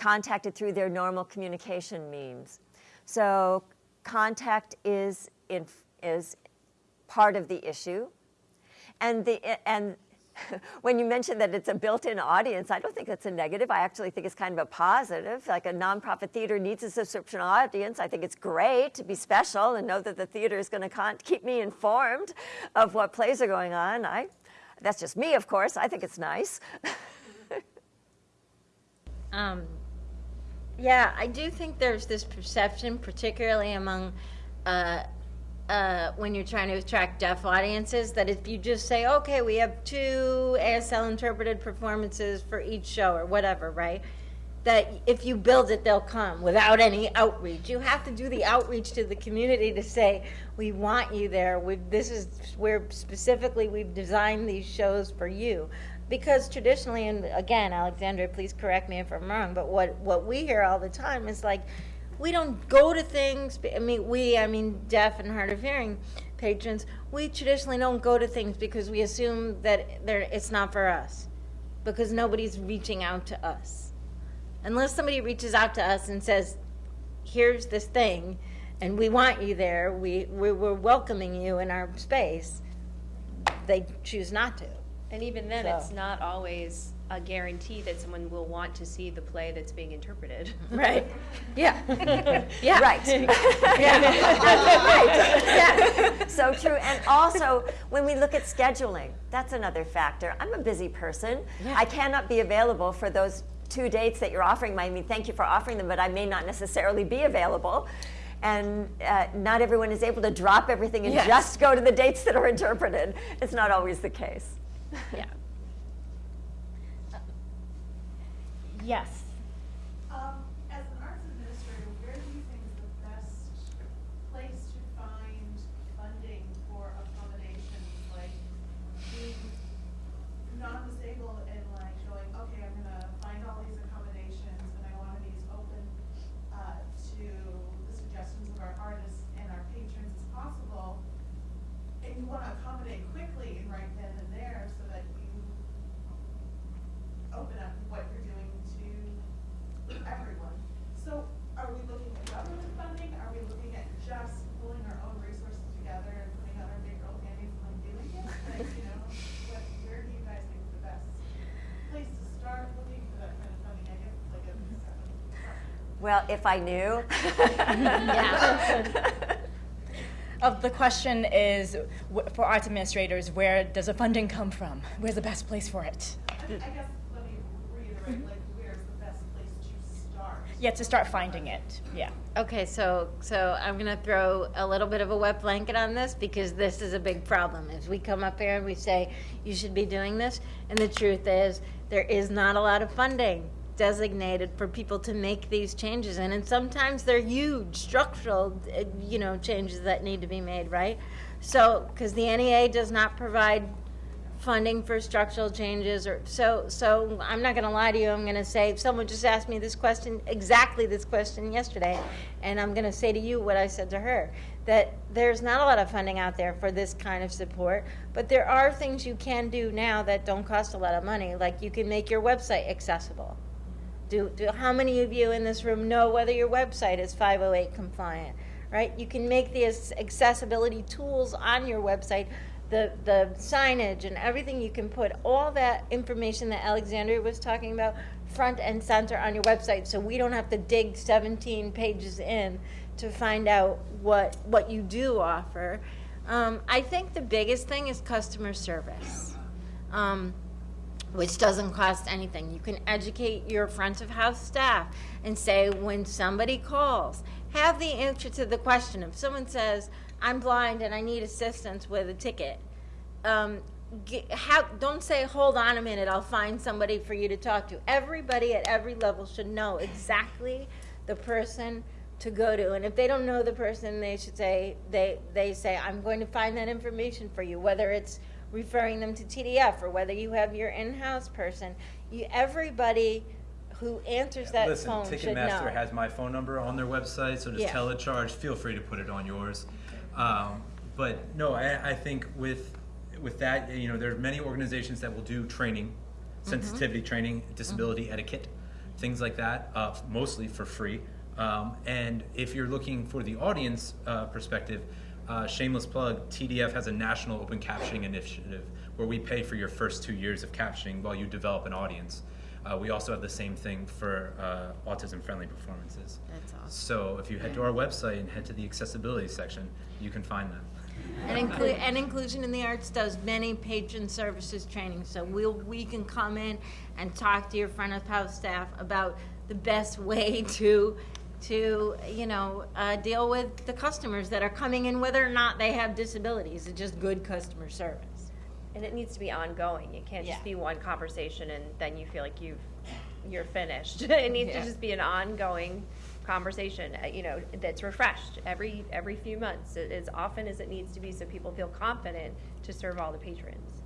contacted through their normal communication means? So, contact is in, is part of the issue. And the and when you mention that it's a built-in audience, I don't think that's a negative. I actually think it's kind of a positive. Like a nonprofit theater needs a subscription audience. I think it's great to be special and know that the theater is going to keep me informed of what plays are going on. I, that's just me, of course. I think it's nice. Um, yeah, I do think there's this perception, particularly among uh, uh, when you're trying to attract deaf audiences, that if you just say, okay, we have two ASL interpreted performances for each show or whatever, right? that if you build it, they'll come without any outreach. You have to do the outreach to the community to say, we want you there. We've, this is where specifically we've designed these shows for you. Because traditionally, and again, Alexandria, please correct me if I'm wrong, but what, what we hear all the time is like, we don't go to things, I mean, we, I mean, deaf and hard of hearing patrons, we traditionally don't go to things because we assume that it's not for us. Because nobody's reaching out to us unless somebody reaches out to us and says, here's this thing, and we want you there, we, we, we're welcoming you in our space, they choose not to. And even then, So- it's not always a guarantee that someone will want to see the play that's being interpreted. Right. Yeah. Yeah. Right. Yeah. Right. Yeah. So true. And also, when we look at scheduling, that's another factor. I'm a busy person. I cannot be available for those two dates that you're offering. I mean, thank you for offering them, but I may not necessarily be available. And uh, not everyone is able to drop everything and Yes. just go to the dates that are interpreted. It's not always the case. Yeah. Uh, yes. Um, as an arts administrator, where do you think is the best place to find funding for accommodations, like being non-disabled and like going, okay, I'm gonna find all these accommodations and I want these open, uh, to the suggestions of our artists and our patrons as possible. And you wanna accommodate quickly and right then and there so that you open up what you're doing to everyone. So are we looking at government funding? Are we looking at just pulling our own resources together and putting on our big girl panties and like doing it? Like, you know, what, where do you guys think is the best place to start looking for that kind of funding? I guess it's like a seven. Well, if I knew. Uh, the question is, wh- for arts administrators, where does the funding come from? Where's the best place for it? I I guess, let me reiterate, like, where's the best place to start? Yeah, to start finding it, yeah. Okay, so, so I'm gonna throw a little bit of a wet blanket on this because this is a big problem. As we come up here and we say, you should be doing this, and the truth is, there is not a lot of funding designated for people to make these changes in, and sometimes they're huge structural, uh, you know, changes that need to be made, right? So, because the NEA does not provide funding for structural changes or so so I'm not going to lie to you I'm going to say someone just asked me this question exactly this question yesterday and I'm going to say to you what I said to her that there's not a lot of funding out there for this kind of support but there are things you can do now that don't cost a lot of money like you can make your website accessible do, do how many of you in this room know whether your website is 508 compliant right? You can make the accessibility tools on your website the the signage and everything. You can put all that information that alexandria was talking about front and center on your website. So we don't have to dig 17 pages in to find out what what you do offer. Um, i think the biggest thing is customer service. Um, which doesn't cost anything. You can educate your front of house staff and say when somebody calls, have the answer to the question. If someone says, "I'm blind and I need assistance with a ticket," um, get, have, don't say, "Hold on a minute, I'll find somebody for you to talk to." Everybody at every level should know exactly the person to go to, and if they don't know the person, they should say they they say, "I'm going to find that information for you," whether it's referring them to TDF or whether you have your in-house person. You, everybody who answers that Listen, phone should Ticketmaster has my phone number on their website, so just Yeah. telecharge. Feel free to put it on yours. Um, but no, I, I think with with that, you know, there are many organizations that will do training, Mm-hmm. sensitivity training, disability etiquette, things like that, uh, mostly for free. Um, and if you're looking for the audience uh, perspective, uh, shameless plug, TDF has a national open captioning initiative where we pay for your first two years of captioning while you develop an audience. Uh, we also have the same thing for uh, autism-friendly performances. That's awesome. So if you head to our website and head to the accessibility section, you can find that. And, inclu- and Inclusion in the Arts does many patron services training, so we'll, we can come in and talk to your front of house staff about the best way to, to, you know, uh, deal with the customers that are coming in, whether or not they have disabilities, it's just good customer service. And it needs to be ongoing. It can't Yeah. just be one conversation and then you feel like you've you're finished. It needs to Yeah. just be an ongoing conversation, uh, you know, that's refreshed every, every few months, a- as often as it needs to be, so people feel confident to serve all the patrons.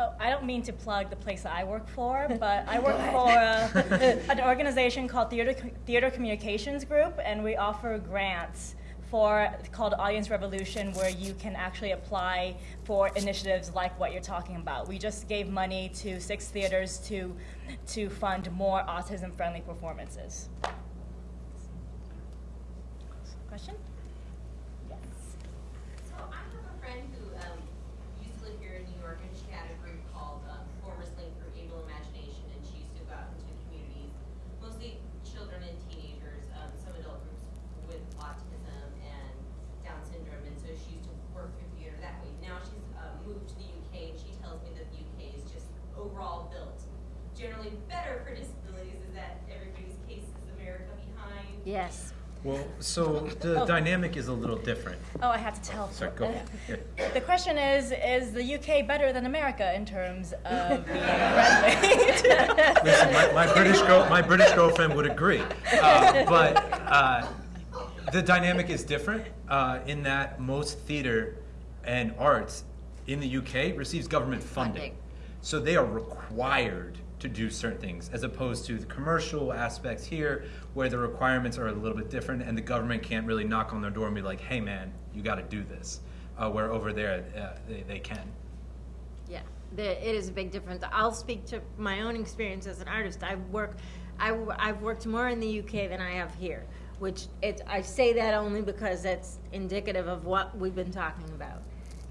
Oh, I don't mean to plug the place that I work for, but I work for uh, an organization called Theater, Theater Communications Group, and we offer grants for called Audience Revolution, where you can actually apply for initiatives like what you're talking about. We just gave money to six theaters to to fund more autism-friendly performances. Question? Yes. So I have a friend who um, used to live here in New York, and she had a group called um, Performers Link for Able Imagination, and she used to go out into communities, mostly children and teenagers, um, some adult groups with autism and Down syndrome, and so she used to work through theater that way. Now she's uh, moved to the UK, and she tells me that the UK is just overall built generally better for disabilities. Is that everybody's case? Is America behind? Yes. Well, so the dynamic is a little different. Oh, I had to tell. Sorry, go. Yeah. The question is, is the UK better than America in terms of being friendly? Listen, my, my British girl, my British girlfriend would agree, uh, but uh, the dynamic is different uh, in that most theater and arts in the UK receives government funding, Funding. so they are required to do certain things, as opposed to the commercial aspects here, where the requirements are a little bit different, and the government can't really knock on their door and be like, "Hey, man, you got to do this," uh, where over there uh, they, they can. Yeah, there, it is a big difference. I'll speak to my own experience as an artist. I work, I, have worked more in the UK than I have here, which it, I say that only because that's indicative of what we've been talking about.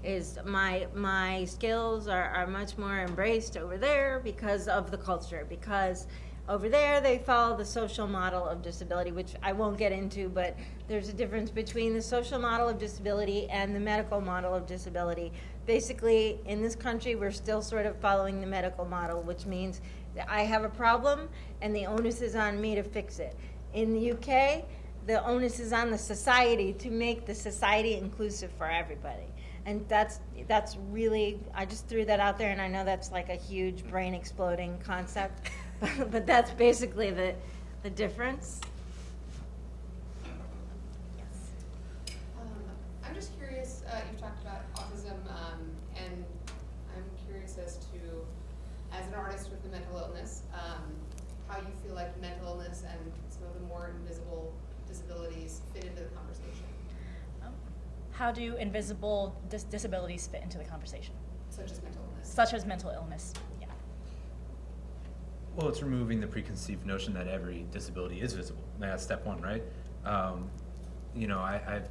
Is my my skills are, are much more embraced over there because of the culture, because over there they follow the social model of disability, which I won't get into, but there's a difference between the social model of disability and the medical model of disability. Basically, in this country, we're still sort of following the medical model, which means that I have a problem and the onus is on me to fix it. In the UK, the onus is on the society to make the society inclusive for everybody. And that's that's really I just threw that out there and I know that's like a huge brain exploding concept, but that's basically the the difference. Um, I'm just curious, uh, you've talked about autism, um, and I'm curious as to, as an artist with a mental illness, um, how you feel like mental illness and some of the more invisible disabilities fit into the conversation, How do invisible dis- disabilities fit into the conversation, such as mental illness. such as mental illness? Yeah. Well, it's removing the preconceived notion that every disability is visible. That's step one, right? Um, you know, I, I've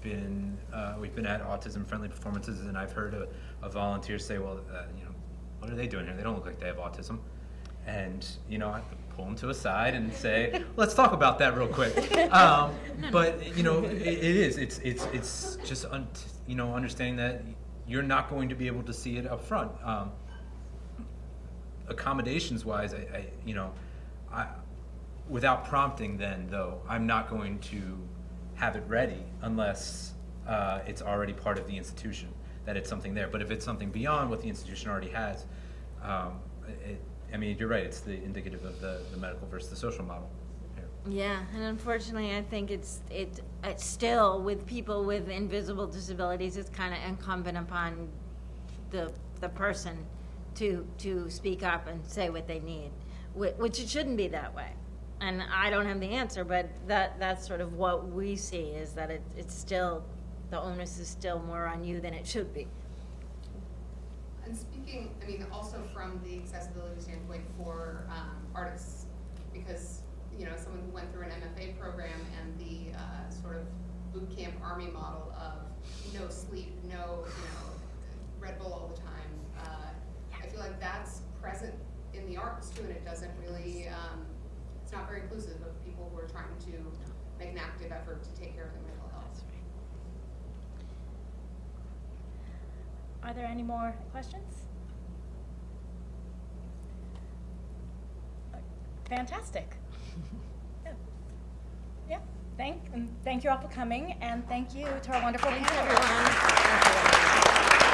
been, uh, we've been at autism-friendly performances, and I've heard a, a volunteer say, "Well, uh, you know, what are they doing here? They don't look like they have autism." And you know, I pull them to a side and say, "Let's talk about that real quick." Um, but you know, it, it is. It's it's it's just un- you know understanding that you're not going to be able to see it up front. Um, accommodations wise, I, I you know, I, without prompting, then though, I'm not going to have it ready unless uh, it's already part of the institution that it's something there. But if it's something beyond what the institution already has, um, it, I mean, you're right. It's the indicative of the, the medical versus the social model. here. Yeah, and unfortunately, I think it's it still with people with invisible disabilities. It's kind of incumbent upon the the person to to speak up and say what they need, which it shouldn't be that way. And I don't have the answer, but that that's sort of what we see is that it, it's still the onus is still more on you than it should be. Speaking, I mean, also from the accessibility standpoint for um, artists, because, you know, someone who went through an MFA program and the uh, sort of boot camp army model of no sleep, no, you know, Red Bull all the time, uh, I feel like that's present in the arts too, and it doesn't really, um, it's not very inclusive of people who are trying to make an active effort to take care of their mental health. Are there any more questions? Fantastic. Yeah. Yeah, thank, and thank you all for coming, and thank you to our wonderful panelists. everyone.